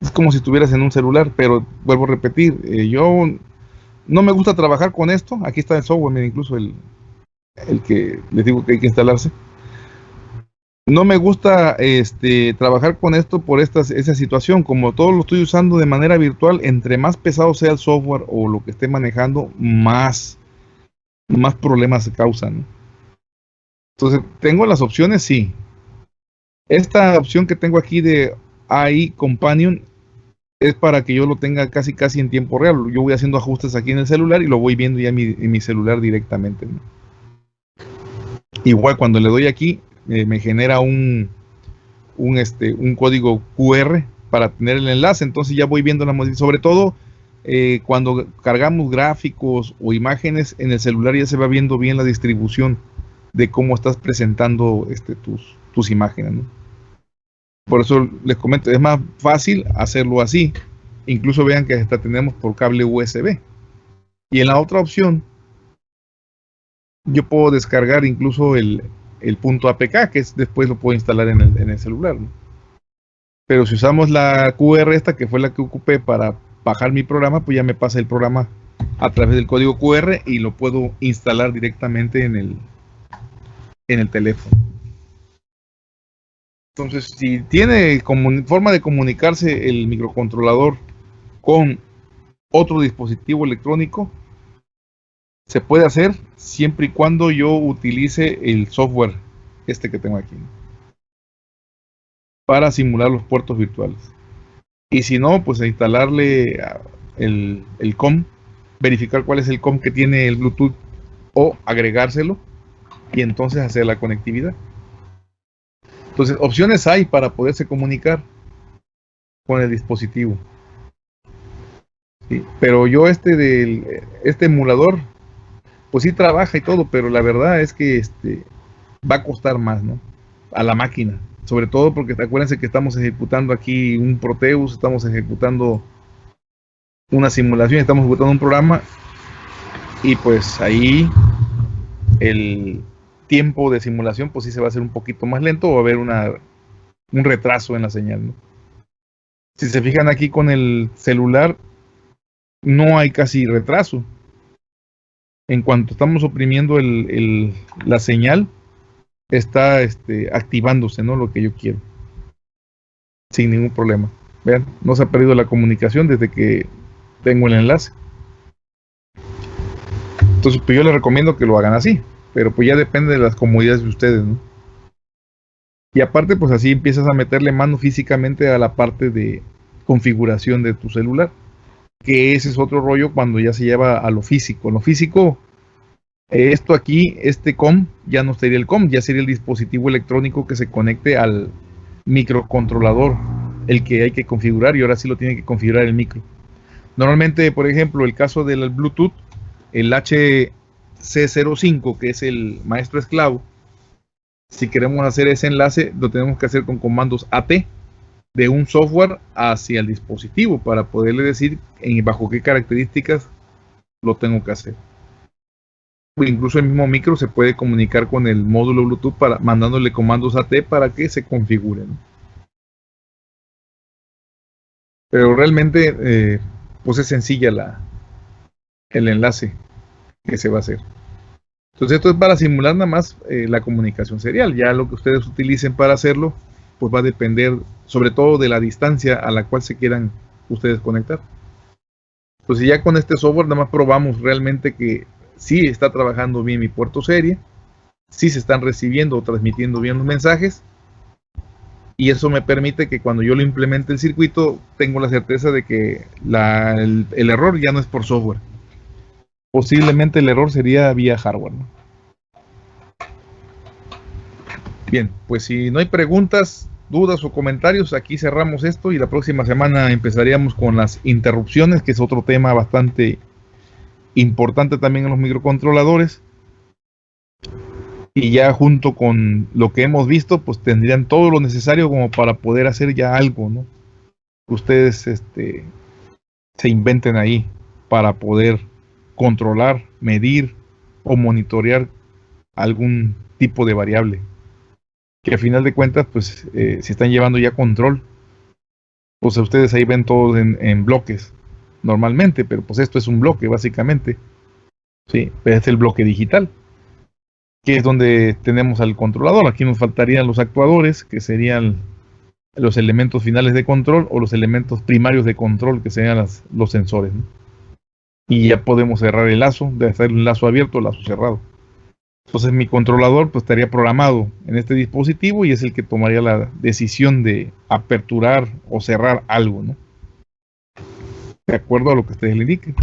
Es como si estuvieras en un celular, pero vuelvo a repetir, eh, yo no me gusta trabajar con esto. Aquí está el software, mira, incluso el, el que les digo que hay que instalarse no me gusta este, trabajar con esto por esta, esa situación. Como todo lo estoy usando de manera virtual, entre más pesado sea el software o lo que esté manejando, más, más problemas se causan. Entonces, ¿tengo las opciones? Sí. Esta opción que tengo aquí de AI Companion es para que yo lo tenga casi casi en tiempo real. Yo voy haciendo ajustes aquí en el celular y lo voy viendo ya en mi, en mi celular directamente. Igual cuando le doy aquí, eh, me genera un, un, este, un código QR para tener el enlace. Entonces ya voy viendo la modificación. Sobre todo eh, cuando cargamos gráficos o imágenes en el celular ya se va viendo bien la distribución de cómo estás presentando este, tus, tus imágenes. Por eso les comento, es más fácil hacerlo así. Incluso vean que hasta tenemos por cable USB. Y en la otra opción, yo puedo descargar incluso el, el punto APK, que es, después lo puedo instalar en el, en el celular. ¿no? Pero si usamos la QR esta, que fue la que ocupé para bajar mi programa, pues ya me pasa el programa a través del código QR y lo puedo instalar directamente en el, en el teléfono. Entonces, si tiene forma de comunicarse el microcontrolador con otro dispositivo electrónico, se puede hacer siempre y cuando yo utilice el software este que tengo aquí para simular los puertos virtuales. Y si no pues instalarle el, el COM verificar cuál es el COM que tiene el Bluetooth o agregárselo y entonces hacer la conectividad. Entonces, opciones hay para poderse comunicar con el dispositivo. Pero yo este del este emulador, pues sí trabaja y todo, pero la verdad es que este va a costar más, ¿no? A la máquina. Sobre todo porque acuérdense que estamos ejecutando aquí un Proteus, estamos ejecutando una simulación, estamos ejecutando un programa y pues ahí el tiempo de simulación pues sí se va a hacer un poquito más lento o va a haber un retraso en la señal. Si se fijan aquí con el celular, no hay casi retraso. En cuanto estamos oprimiendo el, la señal, está este, activándose, ¿no? Lo que yo quiero. Sin ningún problema. Vean, no se ha perdido la comunicación desde que tengo el enlace. Entonces, pues yo les recomiendo que lo hagan así. Pero pues ya depende de las comodidades de ustedes, ¿no? Y aparte, pues así empiezas a meterle mano físicamente a la parte de configuración de tu celular. Que ese es otro rollo cuando ya se lleva a lo físico. Lo físico, esto aquí, este COM, ya no sería el COM, ya sería el dispositivo electrónico que se conecte al microcontrolador, el que hay que configurar y ahora sí lo tiene que configurar el micro. Normalmente, por ejemplo, el caso del Bluetooth, el HC05, que es el maestro esclavo, si queremos hacer ese enlace, lo tenemos que hacer con comandos AT de un software hacia el dispositivo para poderle decir bajo qué características lo tengo que hacer. Incluso el mismo micro se puede comunicar con el módulo Bluetooth para mandándole comandos AT para que se configuren. Pero realmente, eh, pues es sencilla la, el enlace que se va a hacer. Entonces esto es para simular nada más eh, la comunicación serial. Ya lo que ustedes utilicen para hacerlo, pues va a depender sobre todo de la distancia a la cual se quieran ustedes conectar. Entonces ya con este software nada más probamos realmente que sí está trabajando bien mi puerto serie, sí se están recibiendo o transmitiendo bien los mensajes. Y eso me permite que cuando yo lo implemente el circuito, tengo la certeza de que el, error ya no es por software posiblemente el error sería vía hardware. Bien, pues si no hay preguntas, dudas o comentarios, aquí cerramos esto y la próxima semana empezaríamos con las interrupciones, que es otro tema bastante importante también en los microcontroladores. Y ya junto con lo que hemos visto, pues tendrían todo lo necesario como para poder hacer ya algo, ¿no? Ustedes este, se inventen ahí para poder controlar, medir o monitorear algún tipo de variable. Que a final de cuentas, pues, eh, si están llevando ya control, pues ustedes ahí ven todo en, bloques normalmente, pero pues esto es un bloque básicamente. Sí, es el bloque digital, que es donde tenemos al controlador. Aquí nos faltarían los actuadores, que serían los elementos finales de control, o los elementos primarios de control, que serían los sensores. y ya podemos cerrar el lazo, de hacer un lazo abierto o lazo cerrado. Entonces mi controlador pues estaría programado en este dispositivo y es el que tomaría la decisión de aperturar o cerrar algo, ¿no? De acuerdo a lo que ustedes le indiquen.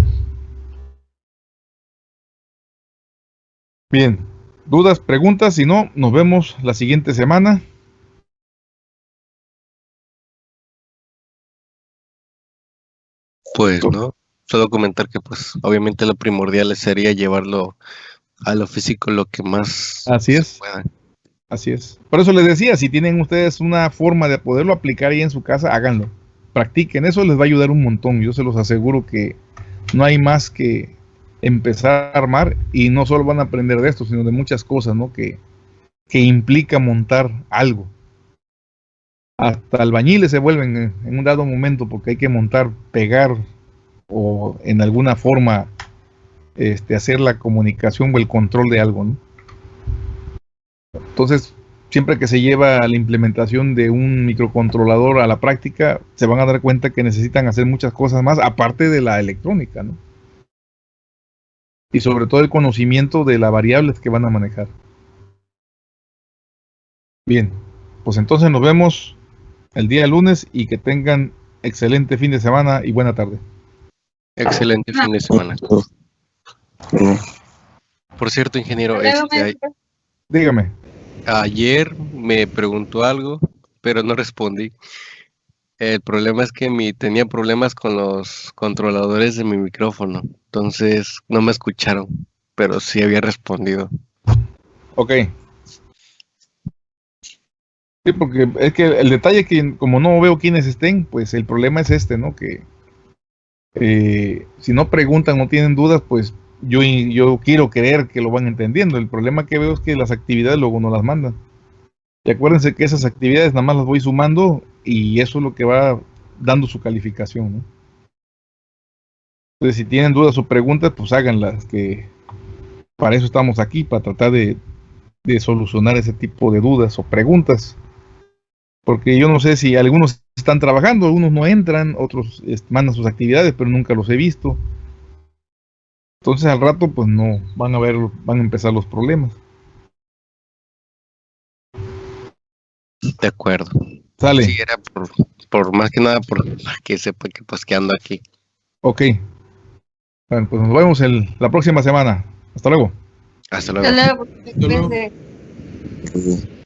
Bien, dudas, preguntas, si no, nos vemos la siguiente semana. Pues no, solo comentar que pues obviamente lo primordial sería llevarlo a lo físico lo que más así es. pueda. así es. Por eso les decía si tienen ustedes una forma de poderlo aplicar ahí en su casa háganlo. Practiquen eso les va a ayudar un montón. Yo se los aseguro que no hay más que empezar a armar y no solo van a aprender de esto sino de muchas cosas no que que implica montar algo. Hasta albañiles se vuelven en un dado momento porque hay que montar pegar o en alguna forma este, hacer la comunicación o el control de algo. Entonces, siempre que se lleva la implementación de un microcontrolador a la práctica, se van a dar cuenta que necesitan hacer muchas cosas más, aparte de la electrónica. Y sobre todo el conocimiento de las variables que van a manejar. Bien, pues entonces nos vemos el día lunes y que tengan excelente fin de semana y buena tarde. Excelente fin de semana. Por cierto, ingeniero, este, dígame. ayer me preguntó algo, pero no respondí. El problema es que mi, tenía problemas con los controladores de mi micrófono, entonces no me escucharon, pero sí había respondido. Ok. Sí, porque es que el detalle que como no veo quiénes estén, pues el problema es este, ¿no? Que eh, si no preguntan, no tienen dudas, pues yo, yo quiero creer que lo van entendiendo. El problema que veo es que las actividades luego no las mandan. Y acuérdense que esas actividades nada más las voy sumando y eso es lo que va dando su calificación. Entonces, si tienen dudas o preguntas, pues háganlas, que para eso estamos aquí, para tratar de, de solucionar ese tipo de dudas o preguntas. Porque yo no sé si algunos están trabajando, algunos no entran, otros mandan sus actividades, pero nunca los he visto. Entonces al rato pues no van a ver, van a empezar los problemas. De acuerdo. Sale. Sí, era por, por más que nada por que sepa que pues que ando aquí. Ok. Bueno, pues nos vemos el, la próxima semana. Hasta luego. Hasta luego. Hasta luego. luego. Cuídense.